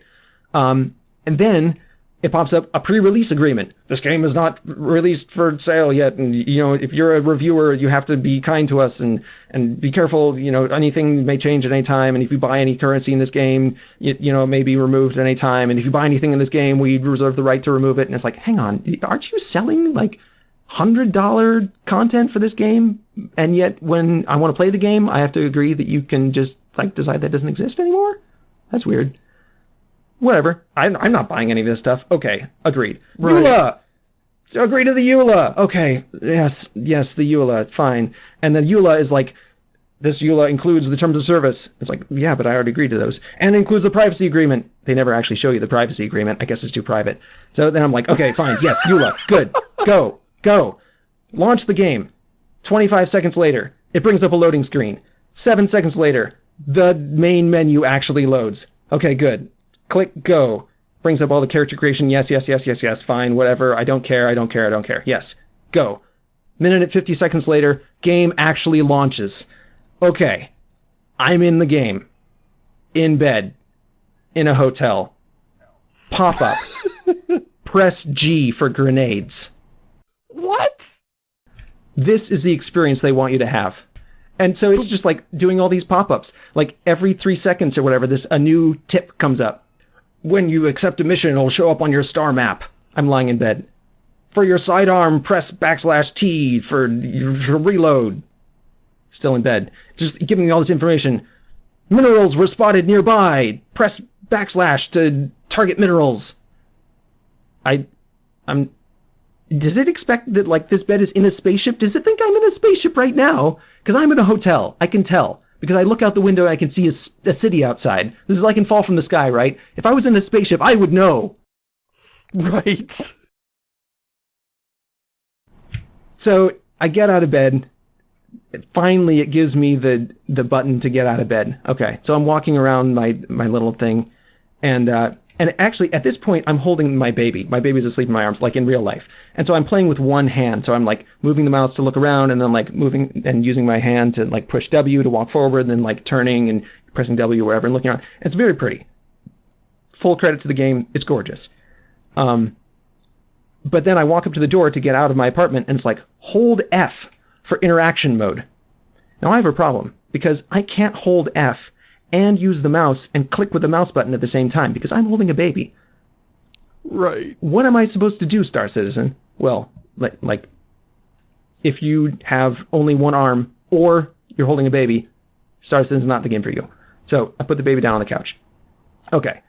Um, and then it pops up a pre-release agreement. This game is not released for sale yet, and you know if you're a reviewer, you have to be kind to us and and be careful. You know anything may change at any time, and if you buy any currency in this game, you, you know it may be removed at any time. And if you buy anything in this game, we reserve the right to remove it. And it's like, hang on, aren't you selling like hundred dollar content for this game? And yet, when I want to play the game, I have to agree that you can just like decide that doesn't exist anymore. That's weird whatever. I'm, I'm not buying any of this stuff. Okay, agreed. Right. EULA! Agree to the EULA! Okay, yes, yes, the EULA, fine. And then EULA is like, this EULA includes the terms of service. It's like, yeah, but I already agreed to those. And includes the privacy agreement. They never actually show you the privacy agreement. I guess it's too private. So then I'm like, okay, fine, yes, EULA, good, go, go. Launch the game. 25 seconds later, it brings up a loading screen. Seven seconds later, the main menu actually loads. Okay, good click go. Brings up all the character creation. Yes, yes, yes, yes, yes. Fine, whatever. I don't care. I don't care. I don't care. Yes, go. Minute and 50 seconds later, game actually launches. Okay, I'm in the game. In bed. In a hotel. Pop up. Press G for grenades. What? This is the experience they want you to have. And so it's just like doing all these pop-ups. Like every three seconds or whatever, this a new tip comes up when you accept a mission, it'll show up on your star map. I'm lying in bed. For your sidearm, press backslash T for, reload. Still in bed. Just giving me all this information. Minerals were spotted nearby. Press backslash to target minerals. I, I'm, does it expect that like this bed is in a spaceship? Does it think I'm in a spaceship right now? Because I'm in a hotel. I can tell because I look out the window and I can see a, a city outside. This is like in Fall from the Sky, right? If I was in a spaceship, I would know. Right. So I get out of bed. Finally, it gives me the the button to get out of bed. Okay, so I'm walking around my my little thing, and uh, and actually, at this point, I'm holding my baby. My baby's asleep in my arms, like in real life. And so I'm playing with one hand. So I'm like moving the mouse to look around and then like moving and using my hand to like push W to walk forward, and then like turning and pressing W wherever and looking around. It's very pretty. Full credit to the game. It's gorgeous. Um, but then I walk up to the door to get out of my apartment and it's like, hold F for interaction mode. Now I have a problem because I can't hold F and use the mouse and click with the mouse button at the same time because I'm holding a baby. Right. What am I supposed to do, Star Citizen? Well, like, like if you have only one arm or you're holding a baby, Star Citizen's not the game for you. So I put the baby down on the couch. Okay.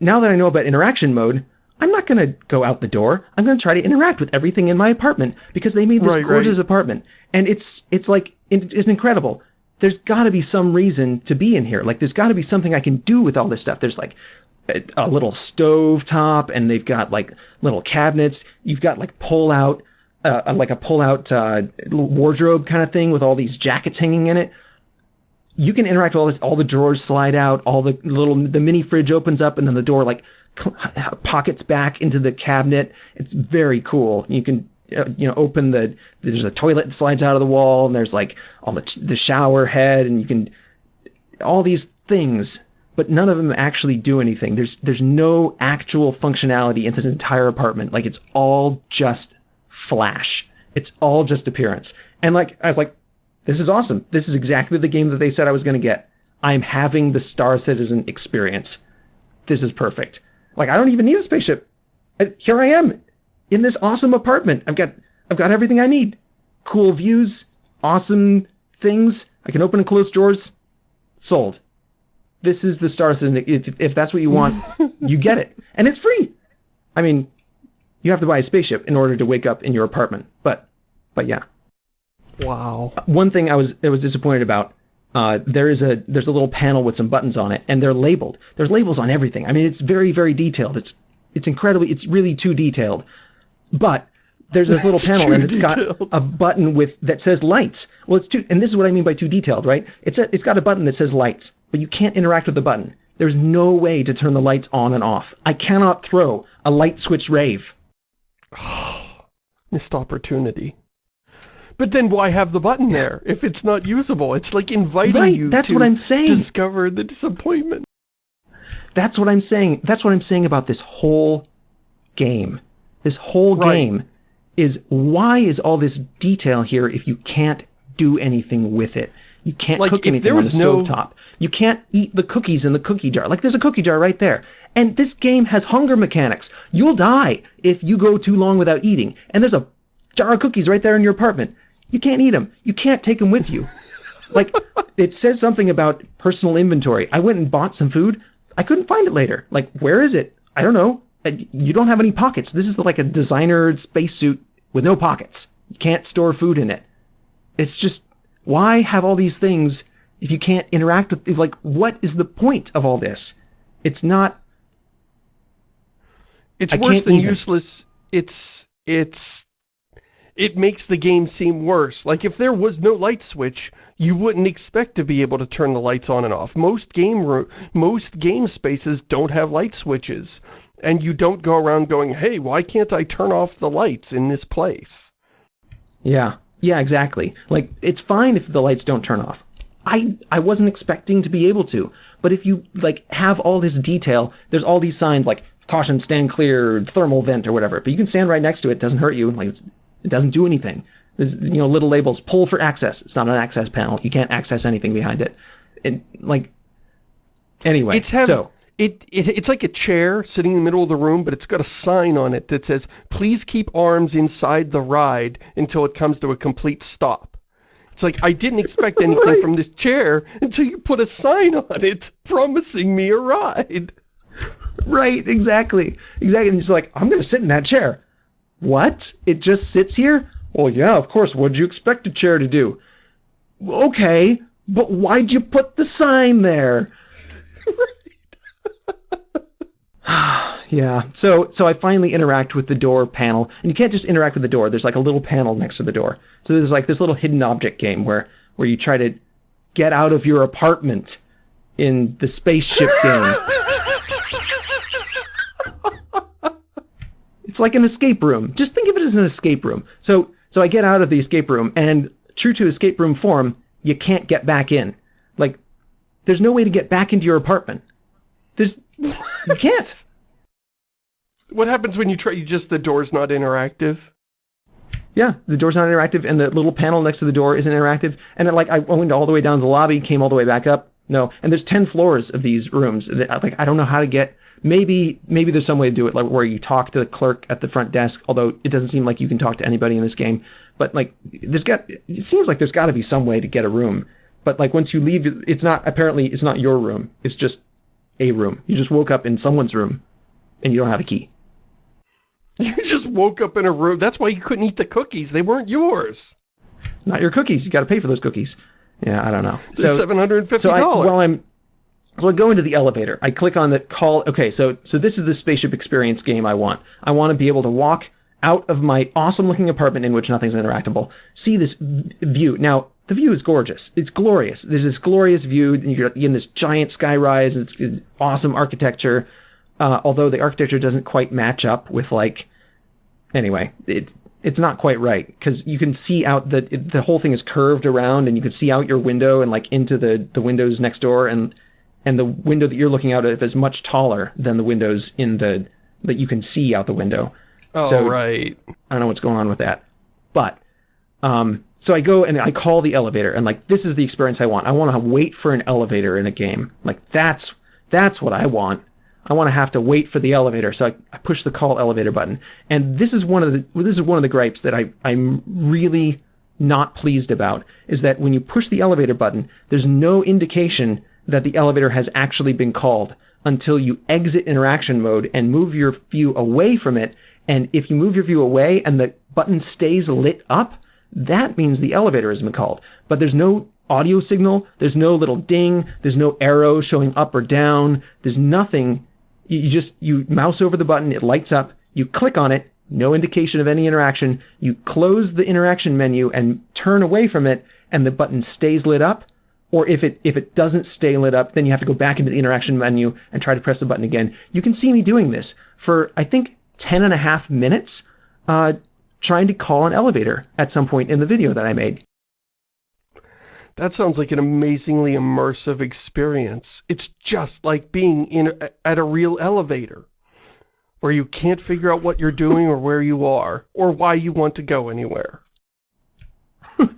Now that I know about interaction mode, I'm not going to go out the door. I'm going to try to interact with everything in my apartment because they made this right, gorgeous right. apartment. And it's it's like it's incredible there's got to be some reason to be in here. Like, there's got to be something I can do with all this stuff. There's like a, a little stove top, and they've got like little cabinets. You've got like pull out, uh, like a pull out uh, wardrobe kind of thing with all these jackets hanging in it. You can interact with all this. All the drawers slide out. All the little the mini fridge opens up, and then the door like pockets back into the cabinet. It's very cool. You can uh, Uh, you know open the there's a toilet that slides out of the wall and there's like all the the shower head and you can all these things but none of them actually do anything. There's there's no actual functionality in this entire apartment. Like it's all just flash. It's all just appearance. And like i was like this is awesome. This is exactly the game that they said i was going to get. I'm having the star citizen experience. This is perfect. Like i don't even need a spaceship. Uh, here i am in this awesome apartment. I've got I've got everything I need. Cool views, awesome things. I can open and close drawers. Sold. This is the Star Citizen. If, if that's what you want, you get it. And it's free. I mean, you have to buy a spaceship in order to wake up in your apartment. But but yeah. Wow. One thing I was I was disappointed about, uh, there is a there's a little panel with some buttons on it, and they're labeled. There's labels on everything. I mean, it's very very detailed. It's it's incredibly. It's really too detailed. But there's this little panel, and it's got a button with that says lights. Well, it's too, and this is what I mean by too detailed, right? It's a, it's got a button that says lights, but you can't interact with the button. There's no way to turn the lights on and off. I cannot throw a light switch rave. Missed opportunity. But then why have the button there if it's not usable? It's like inviting Right, you that's to what I'm saying. discover the disappointment. That's what I'm saying. That's what I'm saying about this whole game. This whole Right. game is why is all this detail here if you can't do anything with it? You can't Like, cook anything there on the no- stovetop. You can't eat the cookies in the cookie jar. Like there's a cookie jar right there. And this game has hunger mechanics. You'll die if you go too long without eating. And there's a jar of cookies right there in your apartment. You can't eat them. You can't take them with you. Like it says something about personal inventory. I went and bought some food. I couldn't find it later. Like where is it? I don't know. You don't have any pockets. This is like a designer spacesuit with no pockets. You can't store food in it. It's just why have all these things if you can't interact with like what is the point of all this? It's not It's I worse than even. useless. It's it's it makes the game seem worse. Like if there was no light switch, you wouldn't expect to be able to turn the lights on and off. Most game most game spaces don't have light switches, and you don't go around going, "Hey, why can't I turn off the lights in this place?" Yeah. Yeah, exactly. Like it's fine if the lights don't turn off. I I wasn't expecting to be able to. But if you like have all this detail, there's all these signs like caution, stand clear, thermal vent or whatever. But you can stand right next to it, it doesn't hurt you. Like it doesn't do anything. There's you know little labels pull for access. It's not an access panel. You can't access anything behind it. And like anyway, It's have, so it, it it's like a chair sitting in the middle of the room, but it's got a sign on it that says, "Please keep arms inside the ride until it comes to a complete stop." It's like I didn't expect anything Right. from this chair until you put a sign on it promising me a ride. Right, exactly. Exactly. And he's like, I'm going to sit in that chair. What? It just sits here? Well, yeah, of course. What'd you expect a chair to do? Okay, but why'd you put the sign there? yeah. So so I finally interact with the door panel, and you can't just interact with the door. There's like a little panel next to the door. So there's like this little hidden object game where where you try to get out of your apartment in the spaceship game. It's like an escape room. Just think of it as an escape room. So so I get out of the escape room and true to escape room form, you can't get back in. Like there's no way to get back into your apartment. There's you can't. What happens when you try? You just the door's not interactive. Yeah, the door's not interactive and the little panel next to the door isn't interactive. And it, like I went all the way down to the lobby, came all the way back up. No, and there's 10 floors of these rooms. Like I don't know how to get maybe maybe there's some way to do it like where you talk to the clerk at the front desk, although it doesn't seem like you can talk to anybody in this game. But like there's got it seems like there's got to be some way to get a room. But like once you leave it's not apparently it's not your room. It's just a room. You just woke up in someone's room and you don't have a key. You just woke up in a room. That's why you couldn't eat the cookies. They weren't yours. Not your cookies. You got to pay for those cookies. Yeah, I don't know. They're seven hundred and fifty So I, dollars. while I'm, so I go into the elevator. I click on the call. Okay, so so this is the spaceship experience game I want. I want to be able to walk out of my awesome looking apartment in which nothing's interactable. See this v- view. Now the view is gorgeous. It's glorious. There's this glorious view. You're in this giant sky rise. It's awesome architecture. Uh, although the architecture doesn't quite match up with like anyway, it it's not quite right because you can see out that it, the whole thing is curved around, and you can see out your window and like into the the windows next door, and and the window that you're looking out of is much taller than the windows in the that you can see out the window. oh so- right. I don't know what's going on with that, but um, so I go and I call the elevator, and like this is the experience I want. I want to wait for an elevator in a game. Like that's that's what I want. I want to have to wait for the elevator, so I, I push the call elevator button, and this is one of the this is one of the gripes that I I'm really not pleased about is that when you push the elevator button, there's no indication that the elevator has actually been called until you exit interaction mode and move your view away from it. And if you move your view away and the button stays lit up, that means the elevator has been called. But there's no audio signal. There's no little ding. There's no arrow showing up or down. There's nothing. You just, you mouse over the button, it lights up, you click on it, no indication of any interaction. You close the interaction menu and turn away from it, and the button stays lit up. Or if it if it doesn't stay lit up, then you have to go back into the interaction menu and try to press the button again. You can see me doing this for, I think, 10 and a half minutes, uh, trying to call an elevator at some point in the video that I made. That sounds like an amazingly immersive experience. It's just like being in at a real elevator where you can't figure out what you're doing or where you are or why you want to go anywhere.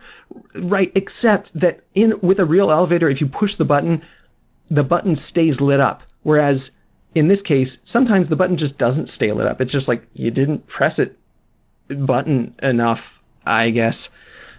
right, except that in with a real elevator, if you push the button, the button stays lit up. Whereas in this case, sometimes the button just doesn't stay lit up. It's just like you didn't press it button enough, I guess.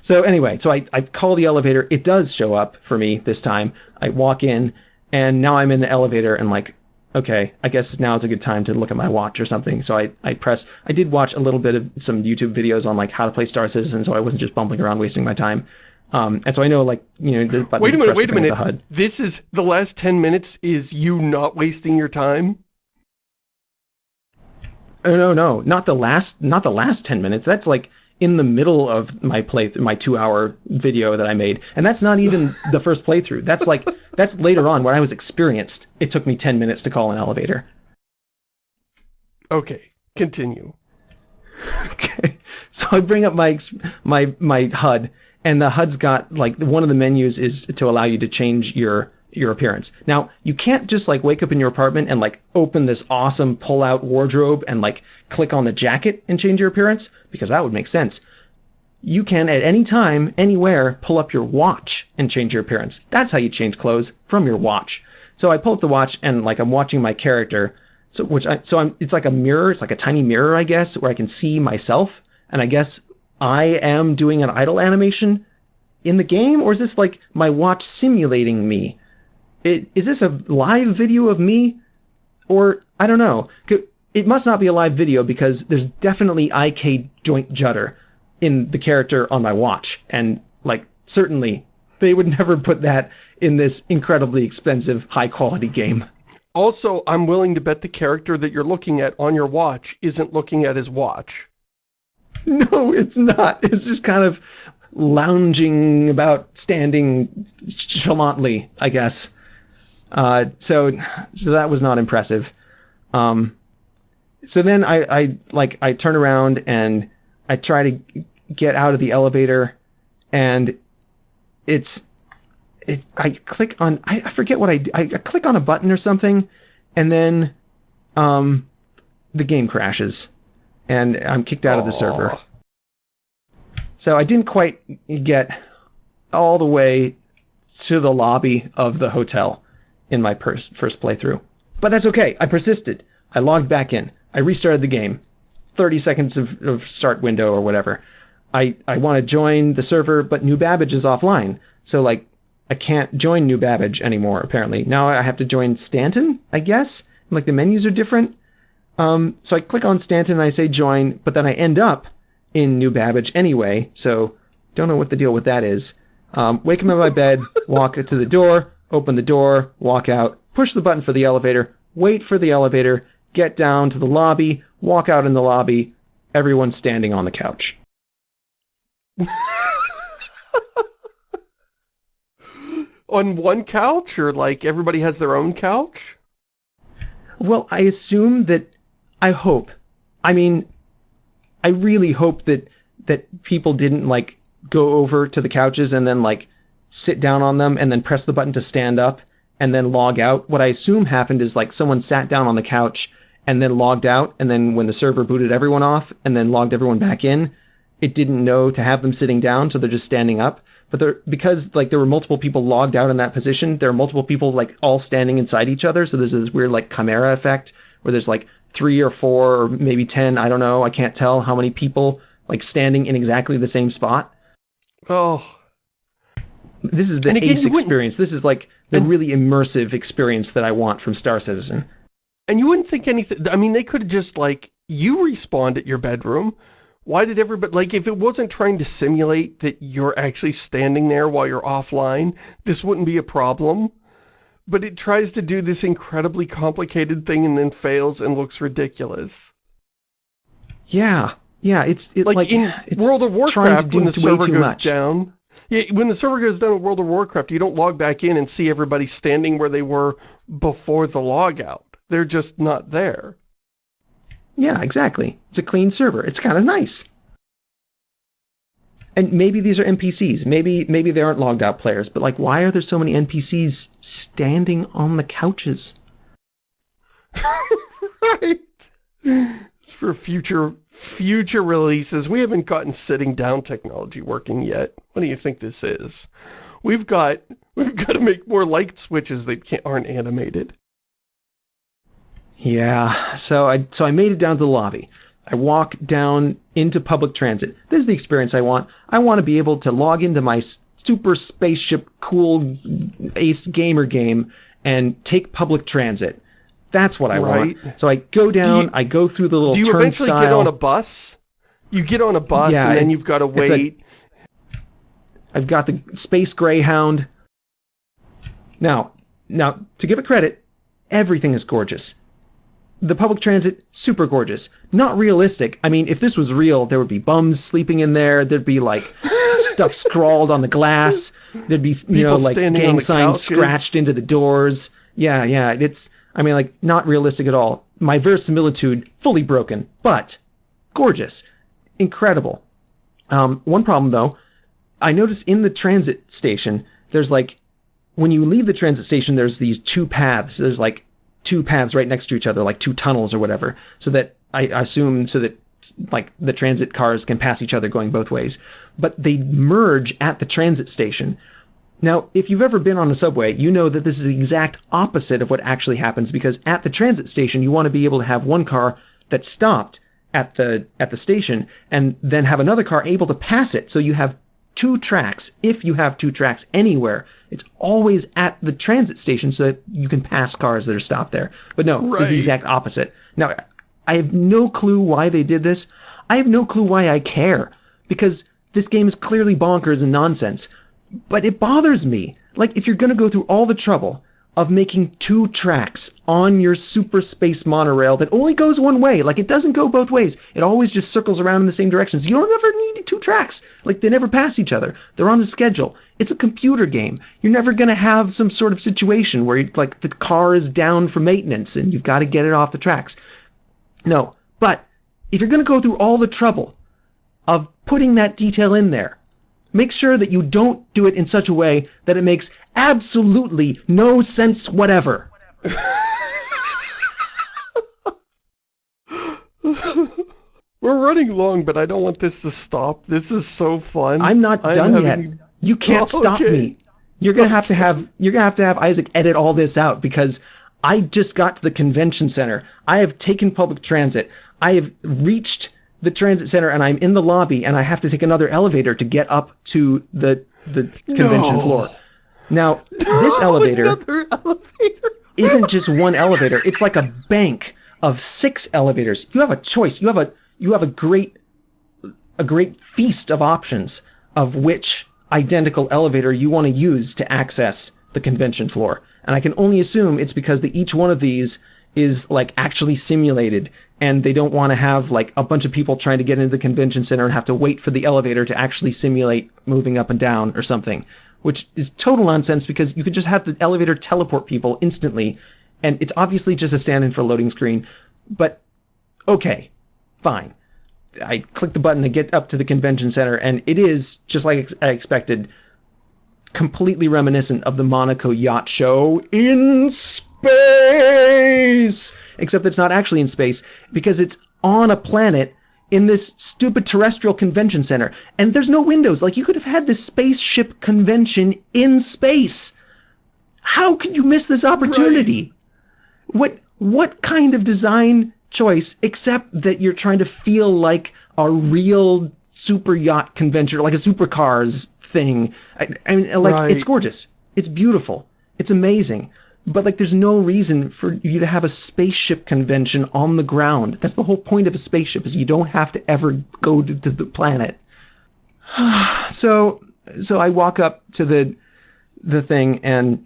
So anyway, so I, I call the elevator. It does show up for me this time. I walk in and now I'm in the elevator and like, okay, I guess now is a good time to look at my watch or something. So I, I press, I did watch a little bit of some YouTube videos on like how to play Star Citizen. So I wasn't just bumbling around wasting my time. Um, and so I know like, you know, the button Wait a minute, wait a minute. HUD. This is, the last 10 minutes is you not wasting your time? Oh, no, no, not the last, not the last 10 minutes. That's like in the middle of my play, my two hour video that I made. And that's not even the first playthrough. That's like, that's later on when I was experienced. It took me 10 minutes to call an elevator. Okay, continue. Okay. So I bring up my, my, my HUD and the HUD's got like one of the menus is to allow you to change your your appearance. Now, you can't just like wake up in your apartment and like open this awesome pull out wardrobe and like click on the jacket and change your appearance because that would make sense. You can at any time, anywhere, pull up your watch and change your appearance. That's how you change clothes from your watch. So I pull up the watch and like I'm watching my character. So which I so I'm it's like a mirror, it's like a tiny mirror, I guess, where I can see myself. And I guess I am doing an idle animation in the game, or is this like my watch simulating me? It, is this a live video of me? Or, I don't know. It must not be a live video because there's definitely IK joint judder in the character on my watch. And, like, certainly they would never put that in this incredibly expensive, high-quality game. Also, I'm willing to bet the character that you're looking at on your watch isn't looking at his watch. No, it's not. It's just kind of lounging about, standing chalantly, I guess. Uh, so, so that was not impressive. Um, so then I, I like I turn around and I try to get out of the elevator, and it's it. I click on I, I forget what I, I I click on a button or something, and then um, the game crashes, and I'm kicked out Aww. of the server. So I didn't quite get all the way to the lobby of the hotel in my first playthrough. But that's okay. I persisted. I logged back in. I restarted the game. 30 seconds of, of start window or whatever. I, I want to join the server, but New Babbage is offline. So, like, I can't join New Babbage anymore, apparently. Now I have to join Stanton, I guess? Like, the menus are different. Um, so I click on Stanton and I say join, but then I end up in New Babbage anyway, so don't know what the deal with that is. Um, wake him in my bed, walk to the door, open the door, walk out, push the button for the elevator, wait for the elevator, get down to the lobby, walk out in the lobby, everyone's standing on the couch. on one couch or like everybody has their own couch? Well, I assume that I hope. I mean, I really hope that that people didn't like go over to the couches and then like sit down on them and then press the button to stand up and then log out. What I assume happened is like someone sat down on the couch and then logged out and then when the server booted everyone off and then logged everyone back in, it didn't know to have them sitting down, so they're just standing up. But there, because like there were multiple people logged out in that position, there are multiple people like all standing inside each other. So there's this weird like chimera effect where there's like three or four or maybe ten, I don't know, I can't tell how many people like standing in exactly the same spot. Oh, this is the again, ace experience. This is like the really immersive experience that I want from Star Citizen. And you wouldn't think anything, I mean, they could have just like, you respawned at your bedroom. Why did everybody, like, if it wasn't trying to simulate that you're actually standing there while you're offline, this wouldn't be a problem. But it tries to do this incredibly complicated thing and then fails and looks ridiculous. Yeah, yeah, it's it, Like, like, in it's World of trying Warcraft, to when do the server too goes much. down, yeah, when the server goes down in World of Warcraft, you don't log back in and see everybody standing where they were before the logout. They're just not there. Yeah, exactly. It's a clean server. It's kind of nice. And maybe these are NPCs. Maybe maybe they aren't logged out players. But like, why are there so many NPCs standing on the couches? right. It's for future future releases. We haven't gotten sitting down technology working yet. What do you think this is? We've got we've got to make more light switches that can't, aren't animated. Yeah. So I so I made it down to the lobby. I walk down into public transit. This is the experience I want. I want to be able to log into my super spaceship cool ace gamer game and take public transit. That's what I Right. want. So I go down, you- I go through the little Do you turnstile. eventually get on a bus? You get on a bus Yeah, and then you've got to it's a- wait. I've got the Space Greyhound. Now, now to give it credit, everything is gorgeous. The public transit, super gorgeous. Not realistic. I mean, if this was real, there would be bums sleeping in there. There'd be like stuff scrawled on the glass. There'd be you know like gang signs couches. scratched into the doors. Yeah, yeah. It's I mean like not realistic at all. My verisimilitude fully broken, but gorgeous, incredible. Um, one problem though, I noticed in the transit station, there's like, when you leave the transit station, there's these two paths. There's like two paths right next to each other, like two tunnels or whatever, so that I assume so that like the transit cars can pass each other going both ways. But they merge at the transit station. Now, if you've ever been on a subway, you know that this is the exact opposite of what actually happens because at the transit station, you want to be able to have one car that's stopped at the at the station and then have another car able to pass it. So you have two tracks. If you have two tracks anywhere, it's always at the transit station so that you can pass cars that are stopped there. But no, it's the exact opposite. Now, I have no clue why they did this. I have no clue why I care because this game is clearly bonkers and nonsense. But it bothers me. Like, if you're going to go through all the trouble of making two tracks on your super space monorail that only goes one way, like it doesn't go both ways, it always just circles around in the same directions. You don't ever need two tracks. Like, they never pass each other. They're on a schedule. It's a computer game. You're never going to have some sort of situation where, like, the car is down for maintenance and you've got to get it off the tracks. No. But if you're going to go through all the trouble of putting that detail in there, make sure that you don't do it in such a way that it makes absolutely no sense whatever. We're running long, but I don't want this to stop. This is so fun. I'm not I'm done having- yet. You can't Oh, stop okay. me. You're gonna have to have you're gonna have to have Isaac edit all this out because I just got to the convention center. I have taken public transit. I have reached the transit center and I'm in the lobby and I have to take another elevator to get up to the the convention No. floor. Now, this elevator elevator. isn't just one elevator. It's like a bank of six elevators. You have a choice. You have a you have a great a great feast of options of which identical elevator you want to use to access the convention floor. And I can only assume it's because the, each one of these is like actually simulated and they don't want to have like a bunch of people trying to get into the convention center and have to wait for the elevator to actually simulate moving up and down or something, which is total nonsense because you could just have the elevator teleport people instantly and it's obviously just a stand-in for a loading screen, but okay, fine. I click the button to get up to the convention center, and it is just like I expected, completely reminiscent of the Monaco Yacht Show in space. Except that it's not actually in space because it's on a planet in this stupid terrestrial convention center, and there's no windows. Like you could have had this spaceship convention in space. How could you miss this opportunity? What what kind of design choice except that you're trying to feel like a real super yacht convention, like a supercars thing? I, I mean, like Right. it's gorgeous, it's beautiful, it's amazing, but like there's no reason for you to have a spaceship convention on the ground. That's the whole point of a spaceship is you don't have to ever go to, to the planet. so so I walk up to the the thing and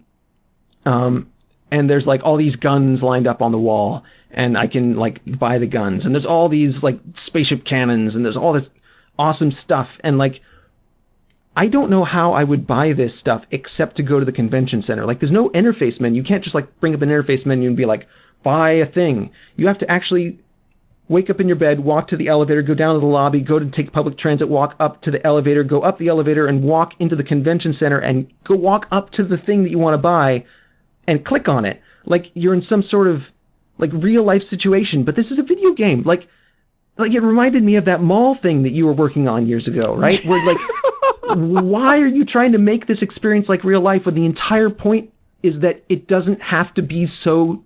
um and there's like all these guns lined up on the wall and I can like buy the guns and there's all these like spaceship cannons and there's all this awesome stuff and like I don't know how I would buy this stuff except to go to the convention center. Like there's no interface menu. You can't just like bring up an interface menu and be like, buy a thing. You have to actually wake up in your bed, walk to the elevator, go down to the lobby, go to take public transit, walk up to the elevator, go up the elevator and walk into the convention center and go walk up to the thing that you want to buy and click on it. Like you're in some sort of like real life situation, but this is a video game. Like, like it reminded me of that mall thing that you were working on years ago, right? Where like why are you trying to make this experience like real life when the entire point is that it doesn't have to be so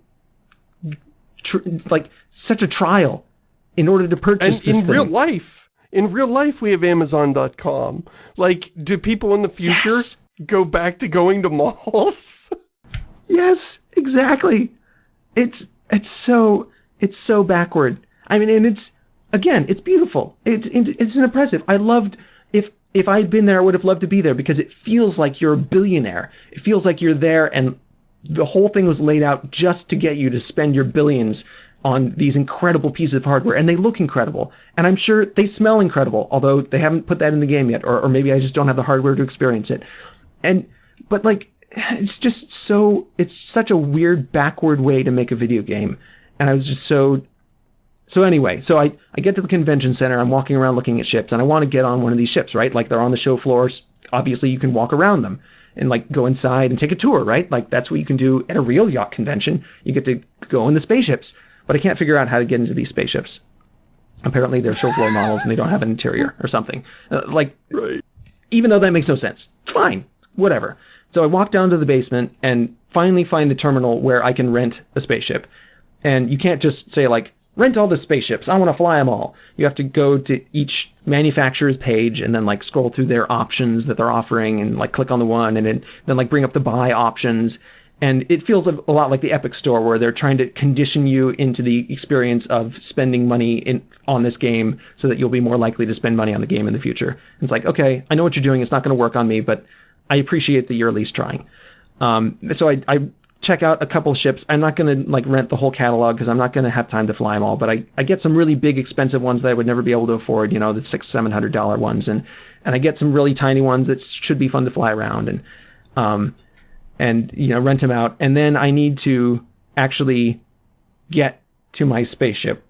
like such a trial in order to purchase and this in thing. real life in real life we have amazon.com like do people in the future Yes. go back to going to malls Yes, exactly. It's it's so it's so backward. I mean, and it's again, it's beautiful. It's it's impressive. I loved if if I had been there, I would have loved to be there because it feels like you're a billionaire. It feels like you're there, and the whole thing was laid out just to get you to spend your billions on these incredible pieces of hardware, and they look incredible. And I'm sure they smell incredible, although they haven't put that in the game yet, or, or maybe I just don't have the hardware to experience it. And but like it's just so it's such a weird backward way to make a video game and i was just so so anyway so i i get to the convention center i'm walking around looking at ships and i want to get on one of these ships right like they're on the show floors obviously you can walk around them and like go inside and take a tour right like that's what you can do at a real yacht convention you get to go in the spaceships but i can't figure out how to get into these spaceships apparently they're show floor models and they don't have an interior or something Uh, like right even though that makes no sense. Fine, whatever. So I walk down to the basement and finally find the terminal where I can rent a spaceship. And you can't just say like, rent all the spaceships. I want to fly them all. You have to go to each manufacturer's page and then like scroll through their options that they're offering and like click on the one and then, then like bring up the buy options. And it feels a, lot like the Epic Store where they're trying to condition you into the experience of spending money in on this game so that you'll be more likely to spend money on the game in the future. It's like, okay, I know what you're doing. It's not going to work on me, but I appreciate that you're at least trying. Um, so I, I check out a couple ships. I'm not going to like rent the whole catalog because I'm not going to have time to fly them all. But I, I get some really big, expensive ones that I would never be able to afford. You know, the six, seven hundred dollar ones, and and I get some really tiny ones that should be fun to fly around and um, and you know rent them out. And then I need to actually get to my spaceship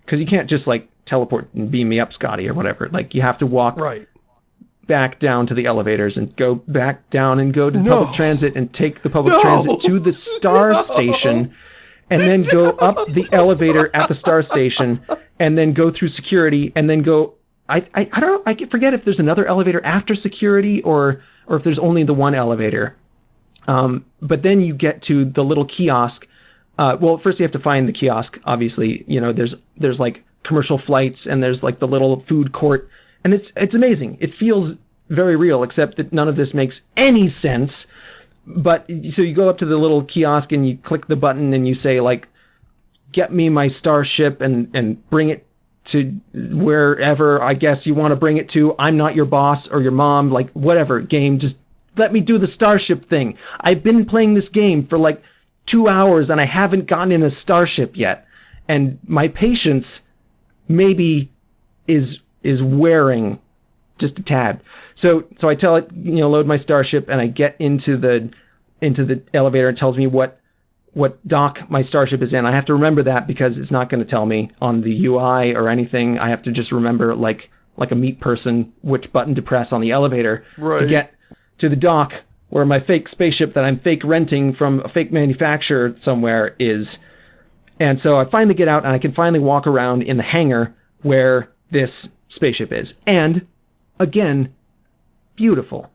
because you can't just like teleport and beam me up, Scotty, or whatever. Like you have to walk right back down to the elevators and go back down and go to No. public transit and take the public No. transit to the star No. station and then go up the elevator at the star station and then go through security and then go I, I, I don't I forget if there's another elevator after security or or if there's only the one elevator. Um, but then you get to the little kiosk. Uh, well, first you have to find the kiosk. Obviously, you know there's there's like commercial flights and there's like the little food court, and it's it's amazing. It feels very real, except that none of this makes any sense. But so you go up to the little kiosk and you click the button and you say like, "Get me my starship and and bring it to wherever I guess you want to bring it to. I'm not your boss or your mom, like whatever game. Just let me do the starship thing. I've been playing this game for like two hours and I haven't gotten in a starship yet. And my patience maybe is is wearing just a tad. So so I tell it, you know, load my starship and I get into the into the elevator and tells me what what dock my starship is in. I have to remember that because it's not going to tell me on the UI or anything. I have to just remember like like a meat person which button to press on the elevator to get to the dock where my fake spaceship that I'm fake renting from a fake manufacturer somewhere is. And so I finally get out and I can finally walk around in the hangar where this spaceship is. And again, beautiful,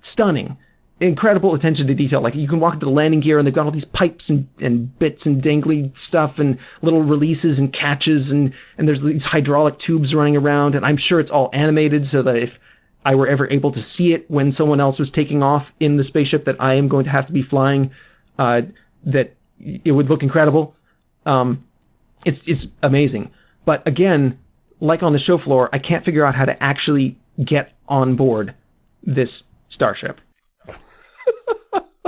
stunning, incredible attention to detail. Like you can walk into the landing gear and they've got all these pipes and, and bits and dangly stuff and little releases and catches and, and there's these hydraulic tubes running around. And I'm sure it's all animated so that if I were ever able to see it when someone else was taking off in the spaceship that I am going to have to be flying, uh, that it would look incredible. Um, it's it's amazing. But again, like on the show floor, I can't figure out how to actually get on board this starship.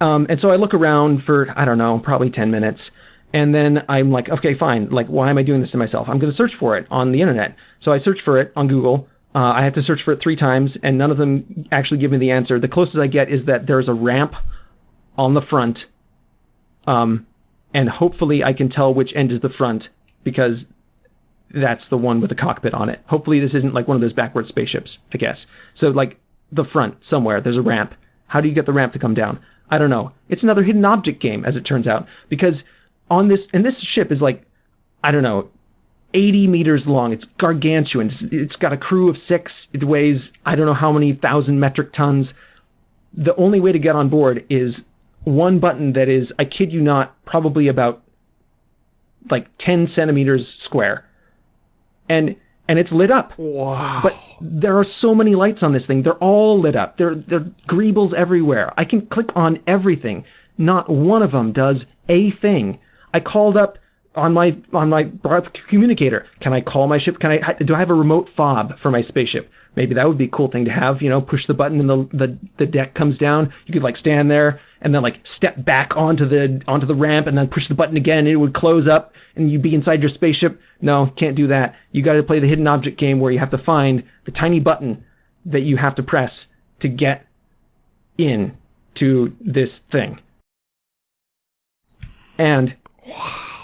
um, and so I look around for I don't know, probably ten minutes, and then I'm like, okay, fine. Like, why am I doing this to myself? I'm going to search for it on the internet. So I search for it on Google. Uh, I have to search for it three times, and none of them actually give me the answer. The closest I get is that there's a ramp on the front, um, and hopefully I can tell which end is the front because that's the one with the cockpit on it. Hopefully this isn't like one of those backward spaceships, I guess. So like the front somewhere, there's a ramp. How do you get the ramp to come down? I don't know. It's another hidden object game, as it turns out, because on this, and this ship is like, I don't know, 80 meters long. It's gargantuan. It's, it's got a crew of six. It weighs, I don't know how many thousand metric tons. The only way to get on board is one button that is, I kid you not, probably about like 10 centimeters square. And and it's lit up. Wow. But there are so many lights on this thing. They're all lit up. There there are greebles everywhere. I can click on everything. Not one of them does a thing. I called up on my on my communicator. Can I call my ship? Can I do I have a remote fob for my spaceship? Maybe that would be a cool thing to have. You know, push the button and the the, the deck comes down. You could like stand there and then like step back onto the onto the ramp and then push the button again and it would close up and you'd be inside your spaceship. No, can't do that. You got to play the hidden object game where you have to find the tiny button that you have to press to get in to this thing. And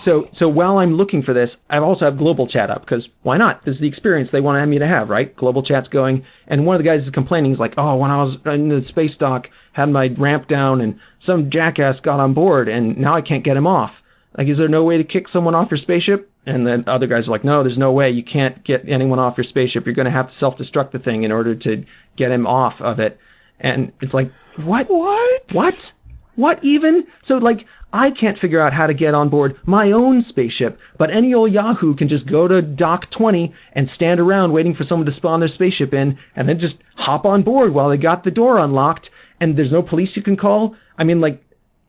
so so while I'm looking for this, I also have global chat up because why not? This is the experience they want me to have, right? Global chat's going, and one of the guys is complaining. He's like, "Oh, when I was in the space dock, had my ramp down, and some jackass got on board, and now I can't get him off. Like, is there no way to kick someone off your spaceship?" And then other guys are like, "No, there's no way. You can't get anyone off your spaceship. You're going to have to self-destruct the thing in order to get him off of it." And it's like, what? What? What? What even? So like, I can't figure out how to get on board my own spaceship, but any old Yahoo can just go to Dock 20 and stand around waiting for someone to spawn their spaceship in, and then just hop on board while they got the door unlocked, and there's no police you can call. I mean, like,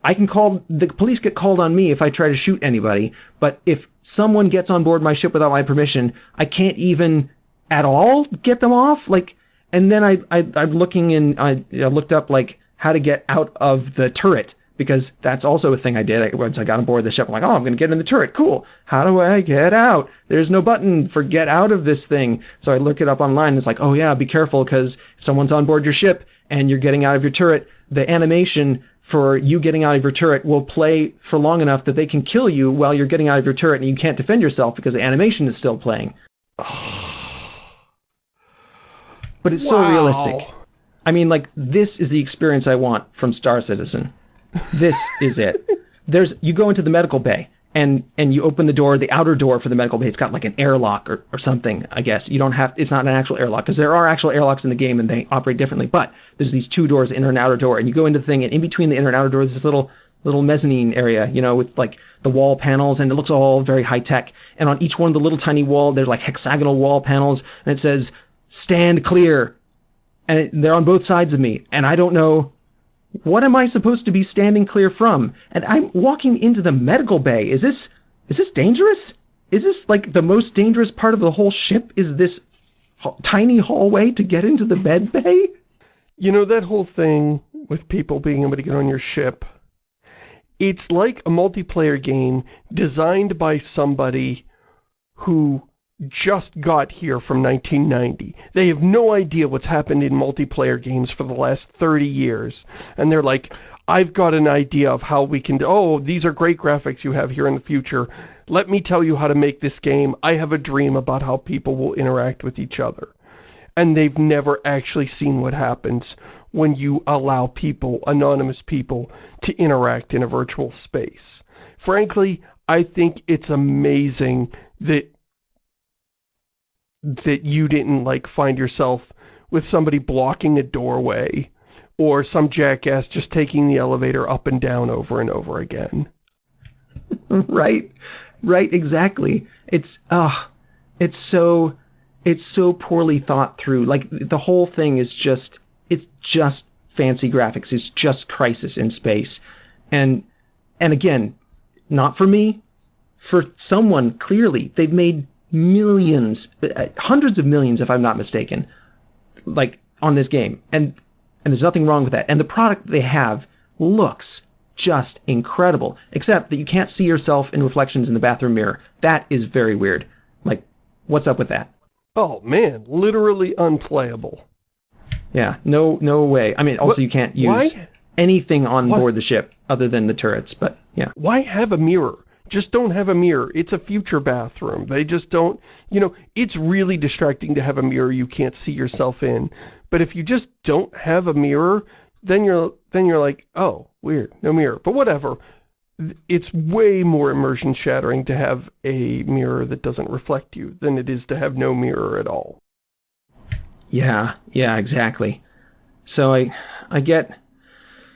I can call, the police get called on me if I try to shoot anybody, but if someone gets on board my ship without my permission, I can't even at all get them off? Like, and then I, I, I'm looking and I, I looked up, like, how to get out of the turret because that's also a thing I did. I, once I got on board the ship, I'm like, oh, I'm going to get in the turret. Cool. How do I get out? There's no button for get out of this thing. So I look it up online. And it's like, oh yeah, be careful because if someone's on board your ship and you're getting out of your turret, the animation for you getting out of your turret will play for long enough that they can kill you while you're getting out of your turret and you can't defend yourself because the animation is still playing. but it's wow. so realistic. I mean, like, this is the experience I want from Star Citizen. This is it. There's you go into the medical bay and and you open the door, the outer door for the medical bay. It's got like an airlock or, or something. I guess you don't have. It's not an actual airlock because there are actual airlocks in the game and they operate differently. But there's these two doors, inner and outer door, and you go into the thing, and in between the inner and outer door, there's this little little mezzanine area, you know, with like the wall panels, and it looks all very high tech. And on each one of the little tiny wall, there's like hexagonal wall panels, and it says "Stand clear," and it, they're on both sides of me, and I don't know what am I supposed to be standing clear from? And I'm walking into the medical bay. Is this is this dangerous? Is this like the most dangerous part of the whole ship? Is this tiny hallway to get into the med bay? You know that whole thing with people being able to get on your ship? It's like a multiplayer game designed by somebody who just got here from 1990. They have no idea what's happened in multiplayer games for the last 30 years. And they're like, I've got an idea of how we can, oh, these are great graphics you have here in the future. Let me tell you how to make this game. I have a dream about how people will interact with each other. And they've never actually seen what happens when you allow people, anonymous people, to interact in a virtual space. Frankly, I think it's amazing that that you didn't like find yourself with somebody blocking a doorway or some jackass just taking the elevator up and down over and over again. right. Right, exactly. It's uh it's so it's so poorly thought through. Like the whole thing is just it's just fancy graphics. It's just Crysis in space. And and again, not for me, for someone clearly they've made millions, uh, hundreds of millions, if I'm not mistaken, like on this game, and and there's nothing wrong with that. And the product they have looks just incredible, except that you can't see yourself in reflections in the bathroom mirror. That is very weird. Like, what's up with that? Oh man, literally unplayable. Yeah, no, no way. I mean, also what? you can't use Why? anything on what? board the ship other than the turrets, but yeah. Why have a mirror? Just don't have a mirror. It's a future bathroom. They just don't, you know, it's really distracting to have a mirror you can't see yourself in. But if you just don't have a mirror, then you're, then you're like, oh, weird, no mirror. But whatever. It's way more immersion shattering to have a mirror that doesn't reflect you than it is to have no mirror at all. Yeah, yeah, exactly. So I, I get,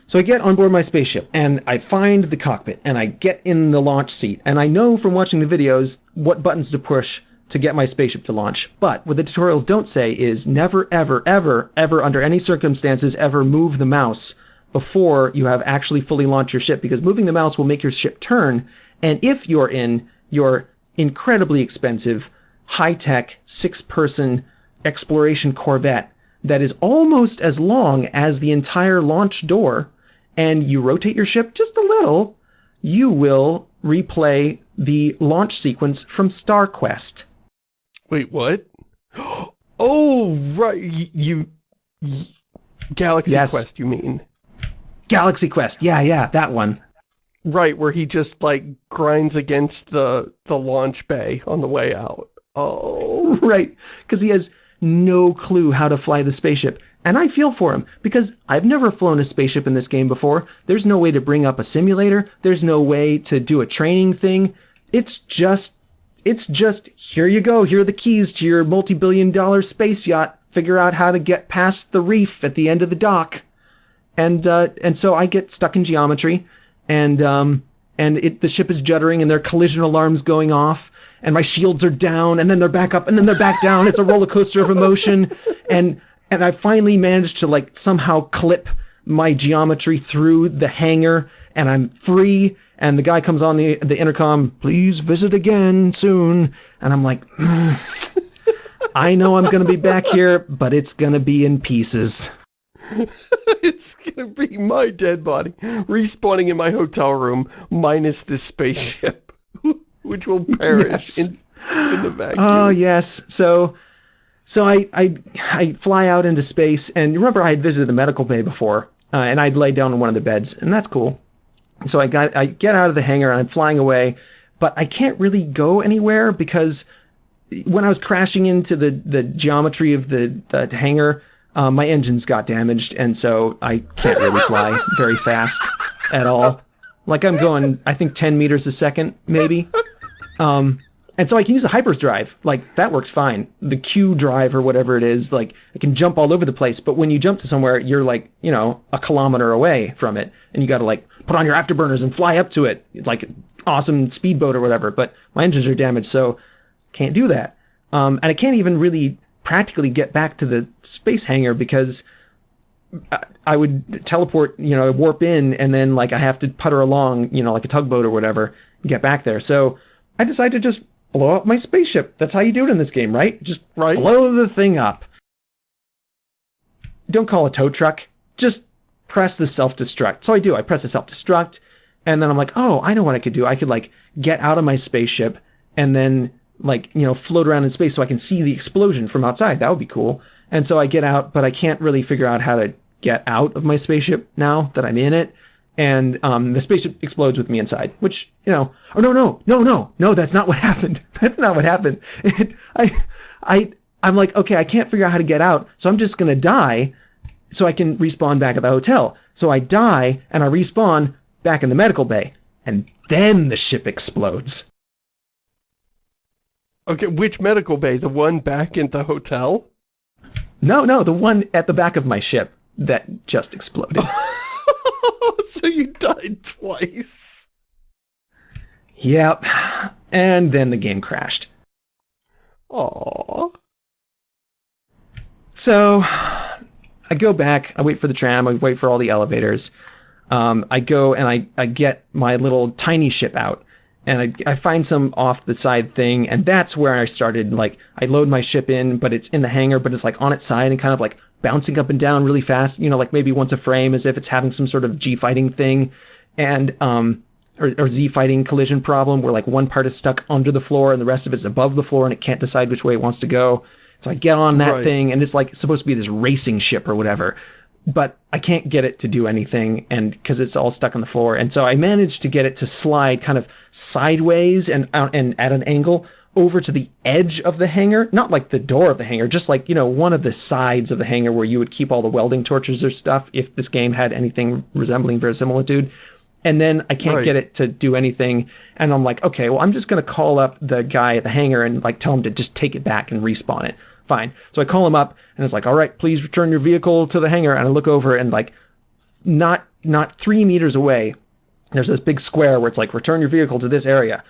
so I get on board my spaceship and I find the cockpit and I get in the launch seat and I know from watching the videos what buttons to push to get my spaceship to launch. But what the tutorials don't say is never, ever, ever, ever, under any circumstances, ever move the mouse before you have actually fully launched your ship because moving the mouse will make your ship turn. And if you're in your incredibly expensive, high-tech, six-person exploration corvette that is almost as long as the entire launch door, and you rotate your ship just a little, you will replay the launch sequence from StarQuest. Wait, what? Oh, right. You, you Galaxy yes. Quest, you mean? Galaxy Quest. Yeah, yeah, that one. Right, where he just, like, grinds against the, the launch bay on the way out. Oh. Right, because he has no clue how to fly the spaceship. And I feel for him, because I've never flown a spaceship in this game before. There's no way to bring up a simulator. There's no way to do a training thing. It's just, it's just, here you go. Here are the keys to your multi-billion dollar space yacht. Figure out how to get past the reef at the end of the dock. And, uh, and so I get stuck in geometry and, um, and it, the ship is juddering and there are collision alarms going off and my shields are down and then they're back up and then they're back down. It's a roller coaster of emotion. And and I finally managed to like somehow clip my geometry through the hangar and I'm free and the guy comes on the the intercom, please visit again soon. And I'm like, mm, I know I'm going to be back here, but it's going to be in pieces. it's going to be my dead body respawning in my hotel room minus this spaceship, which will perish yes. in, in the vacuum. Oh, yes. So so I, I, I fly out into space, and you remember I had visited the medical bay before, uh, and I'd laid down on one of the beds, and that's cool. So I got I get out of the hangar and I'm flying away, but I can't really go anywhere because when I was crashing into the the geometry of the, the hangar, uh, my engines got damaged, and so I can't really fly very fast at all. Like I'm going, I think 10 meters a second, maybe. Um, and so I can use the hyperdrive. Like, that works fine. The Q drive or whatever it is, like, it can jump all over the place. But when you jump to somewhere, you're like, you know, a kilometer away from it. And you got to, like, put on your afterburners and fly up to it. Like, awesome speedboat or whatever. But my engines are damaged, so can't do that. Um, and I can't even really practically get back to the space hangar because I would teleport, you know, warp in, and then, like, I have to putter along, you know, like a tugboat or whatever, get back there. So I decided to just blow up my spaceship. That's how you do it in this game, right? Just right. blow the thing up. Don't call a tow truck. Just press the self-destruct. So I do. I press the self-destruct, and then I'm like, oh, I know what I could do. I could like get out of my spaceship and then like, you know, float around in space so I can see the explosion from outside. That would be cool. And so I get out, but I can't really figure out how to get out of my spaceship now that I'm in it and um, the spaceship explodes with me inside. Which you know, oh no, no, no, no, no, that's not what happened. That's not what happened. It, I, I, I'm like, okay, I can't figure out how to get out, so I'm just gonna die, so I can respawn back at the hotel. So I die and I respawn back in the medical bay, and then the ship explodes. Okay, which medical bay? The one back in the hotel? No, no, the one at the back of my ship that just exploded. so you died twice. Yep. And then the game crashed. Aww. So I go back, I wait for the tram, I wait for all the elevators. um, I go and I, I get my little tiny ship out and I, I find some off the side thing and that's where I started like I load my ship in but it's in the hangar but it's like on its side and kind of like bouncing up and down really fast you know like maybe once a frame as if it's having some sort of G fighting thing. And um or, or Z fighting collision problem where like one part is stuck under the floor and the rest of it's above the floor and it can't decide which way it wants to go. So I get on that right. thing and it's like supposed to be this racing ship or whatever but I can't get it to do anything and because it's all stuck on the floor. And so I managed to get it to slide kind of sideways and uh, and at an angle over to the edge of the hangar, not like the door of the hangar, just like, you know, one of the sides of the hangar where you would keep all the welding torches or stuff if this game had anything resembling verisimilitude. And then I can't right. get it to do anything. And I'm like, okay, well, I'm just going to call up the guy at the hangar and like tell him to just take it back and respawn it. Fine. So I call him up and it's like, all right, please return your vehicle to the hangar. And I look over and like not not three meters away, there's this big square where it's like, return your vehicle to this area.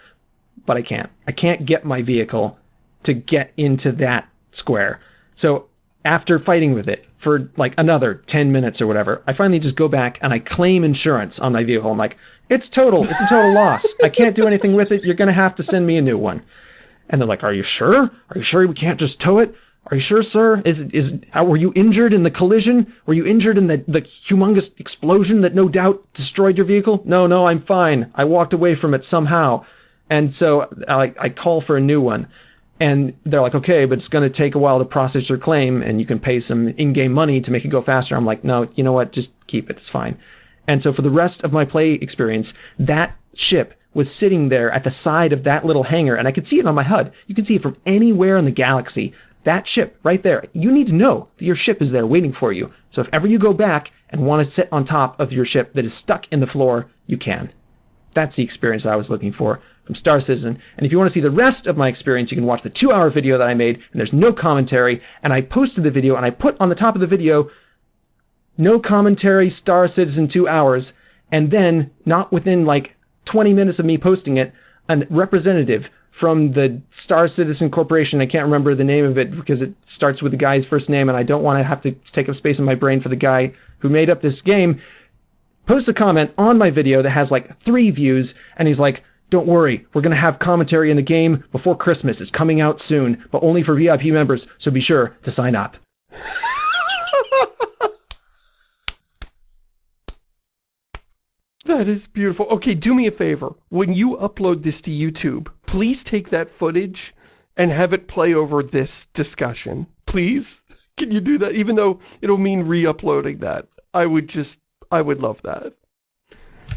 But I can't. I can't get my vehicle to get into that square. So after fighting with it for like another 10 minutes or whatever, I finally just go back and I claim insurance on my vehicle. I'm like, it's total. It's a total loss. I can't do anything with it. You're going to have to send me a new one. And they're like, are you sure? Are you sure we can't just tow it? Are you sure, sir? Is is how were you injured in the collision? Were you injured in the the humongous explosion that no doubt destroyed your vehicle? No, no, I'm fine. I walked away from it somehow. And so I, I call for a new one. And they're like, okay, but it's going to take a while to process your claim and you can pay some in-game money to make it go faster. I'm like, no, you know what? Just keep it. It's fine. And so for the rest of my play experience, that ship was sitting there at the side of that little hangar and I could see it on my HUD. You can see it from anywhere in the galaxy that ship right there, you need to know that your ship is there waiting for you. So if ever you go back and want to sit on top of your ship that is stuck in the floor, you can. That's the experience I was looking for from Star Citizen. And if you want to see the rest of my experience, you can watch the two hour video that I made and there's no commentary. And I posted the video and I put on the top of the video, no commentary, Star Citizen two hours. And then not within like 20 minutes of me posting it, a representative from the Star Citizen Corporation. I can't remember the name of it because it starts with the guy's first name, and I don't want to have to take up space in my brain for the guy who made up this game. Post a comment on my video that has like three views, and he's like, don't worry, we're going to have commentary in the game before Christmas. It's coming out soon, but only for VIP members, so be sure to sign up. That is beautiful. Okay, do me a favor. When you upload this to YouTube, please take that footage and have it play over this discussion. Please? Can you do that? Even though it'll mean re-uploading that. I would just, I would love that.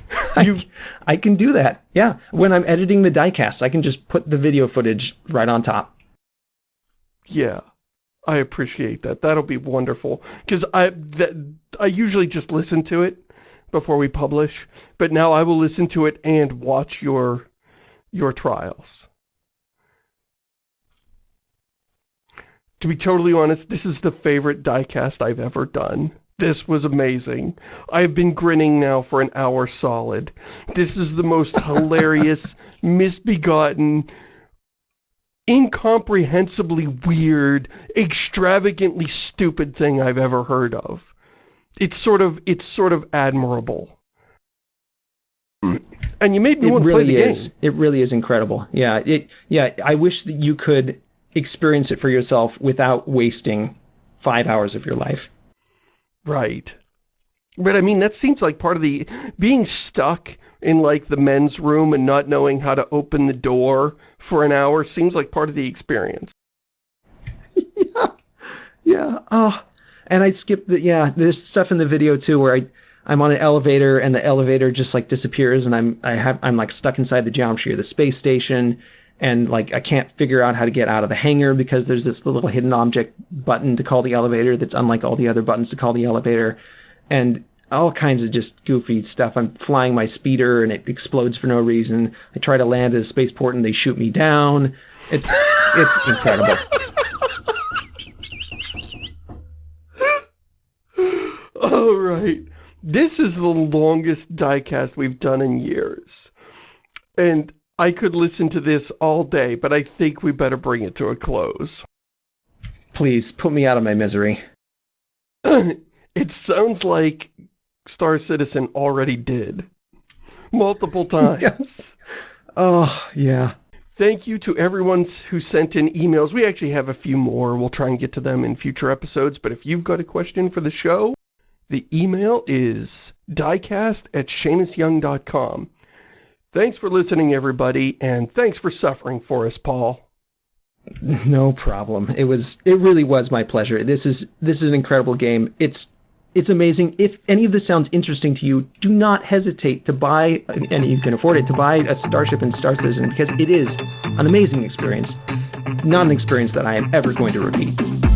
I, I can do that. Yeah. When I'm editing the diecast, I can just put the video footage right on top. Yeah. I appreciate that. That'll be wonderful. Because I, that, I usually just listen to it before we publish, but now I will listen to it and watch your your trials. To be totally honest, this is the favorite diecast I've ever done. This was amazing. I've been grinning now for an hour solid. This is the most hilarious, misbegotten, incomprehensibly weird, extravagantly stupid thing I've ever heard of it's sort of it's sort of admirable. And you made me it want to really play the is. game. It really is incredible. Yeah, it yeah, I wish that you could experience it for yourself without wasting 5 hours of your life. Right. But I mean, that seems like part of the, being stuck in like the men's room and not knowing how to open the door for an hour seems like part of the experience. yeah. Yeah. Oh, and I skipped the, yeah, there's stuff in the video too where I, I'm on an elevator and the elevator just like disappears and I'm, I have, I'm like stuck inside the geometry of the space station and like I can't figure out how to get out of the hangar because there's this little hidden object button to call the elevator that's unlike all the other buttons to call the elevator and all kinds of just goofy stuff. I'm flying my speeder and it explodes for no reason. I try to land at a spaceport and they shoot me down. It's it's incredible. All right. This is the longest diecast we've done in years. And I could listen to this all day, but I think we better bring it to a close. Please, put me out of my misery. it sounds like Star Citizen already did. Multiple times. Oh, yeah. Thank you to everyone who sent in emails. We actually have a few more. We'll try and get to them in future episodes. But if you've got a question for the show, the email is diecast at ShamusYoung.com. Thanks for listening, everybody, and thanks for suffering for us, Paul. No problem. It was it really was my pleasure. This is this is an incredible game. It's it's amazing. If any of this sounds interesting to you, do not hesitate to buy, and you can afford it, to buy a Starship and Star Citizen because it is an amazing experience. Not an experience that I am ever going to repeat.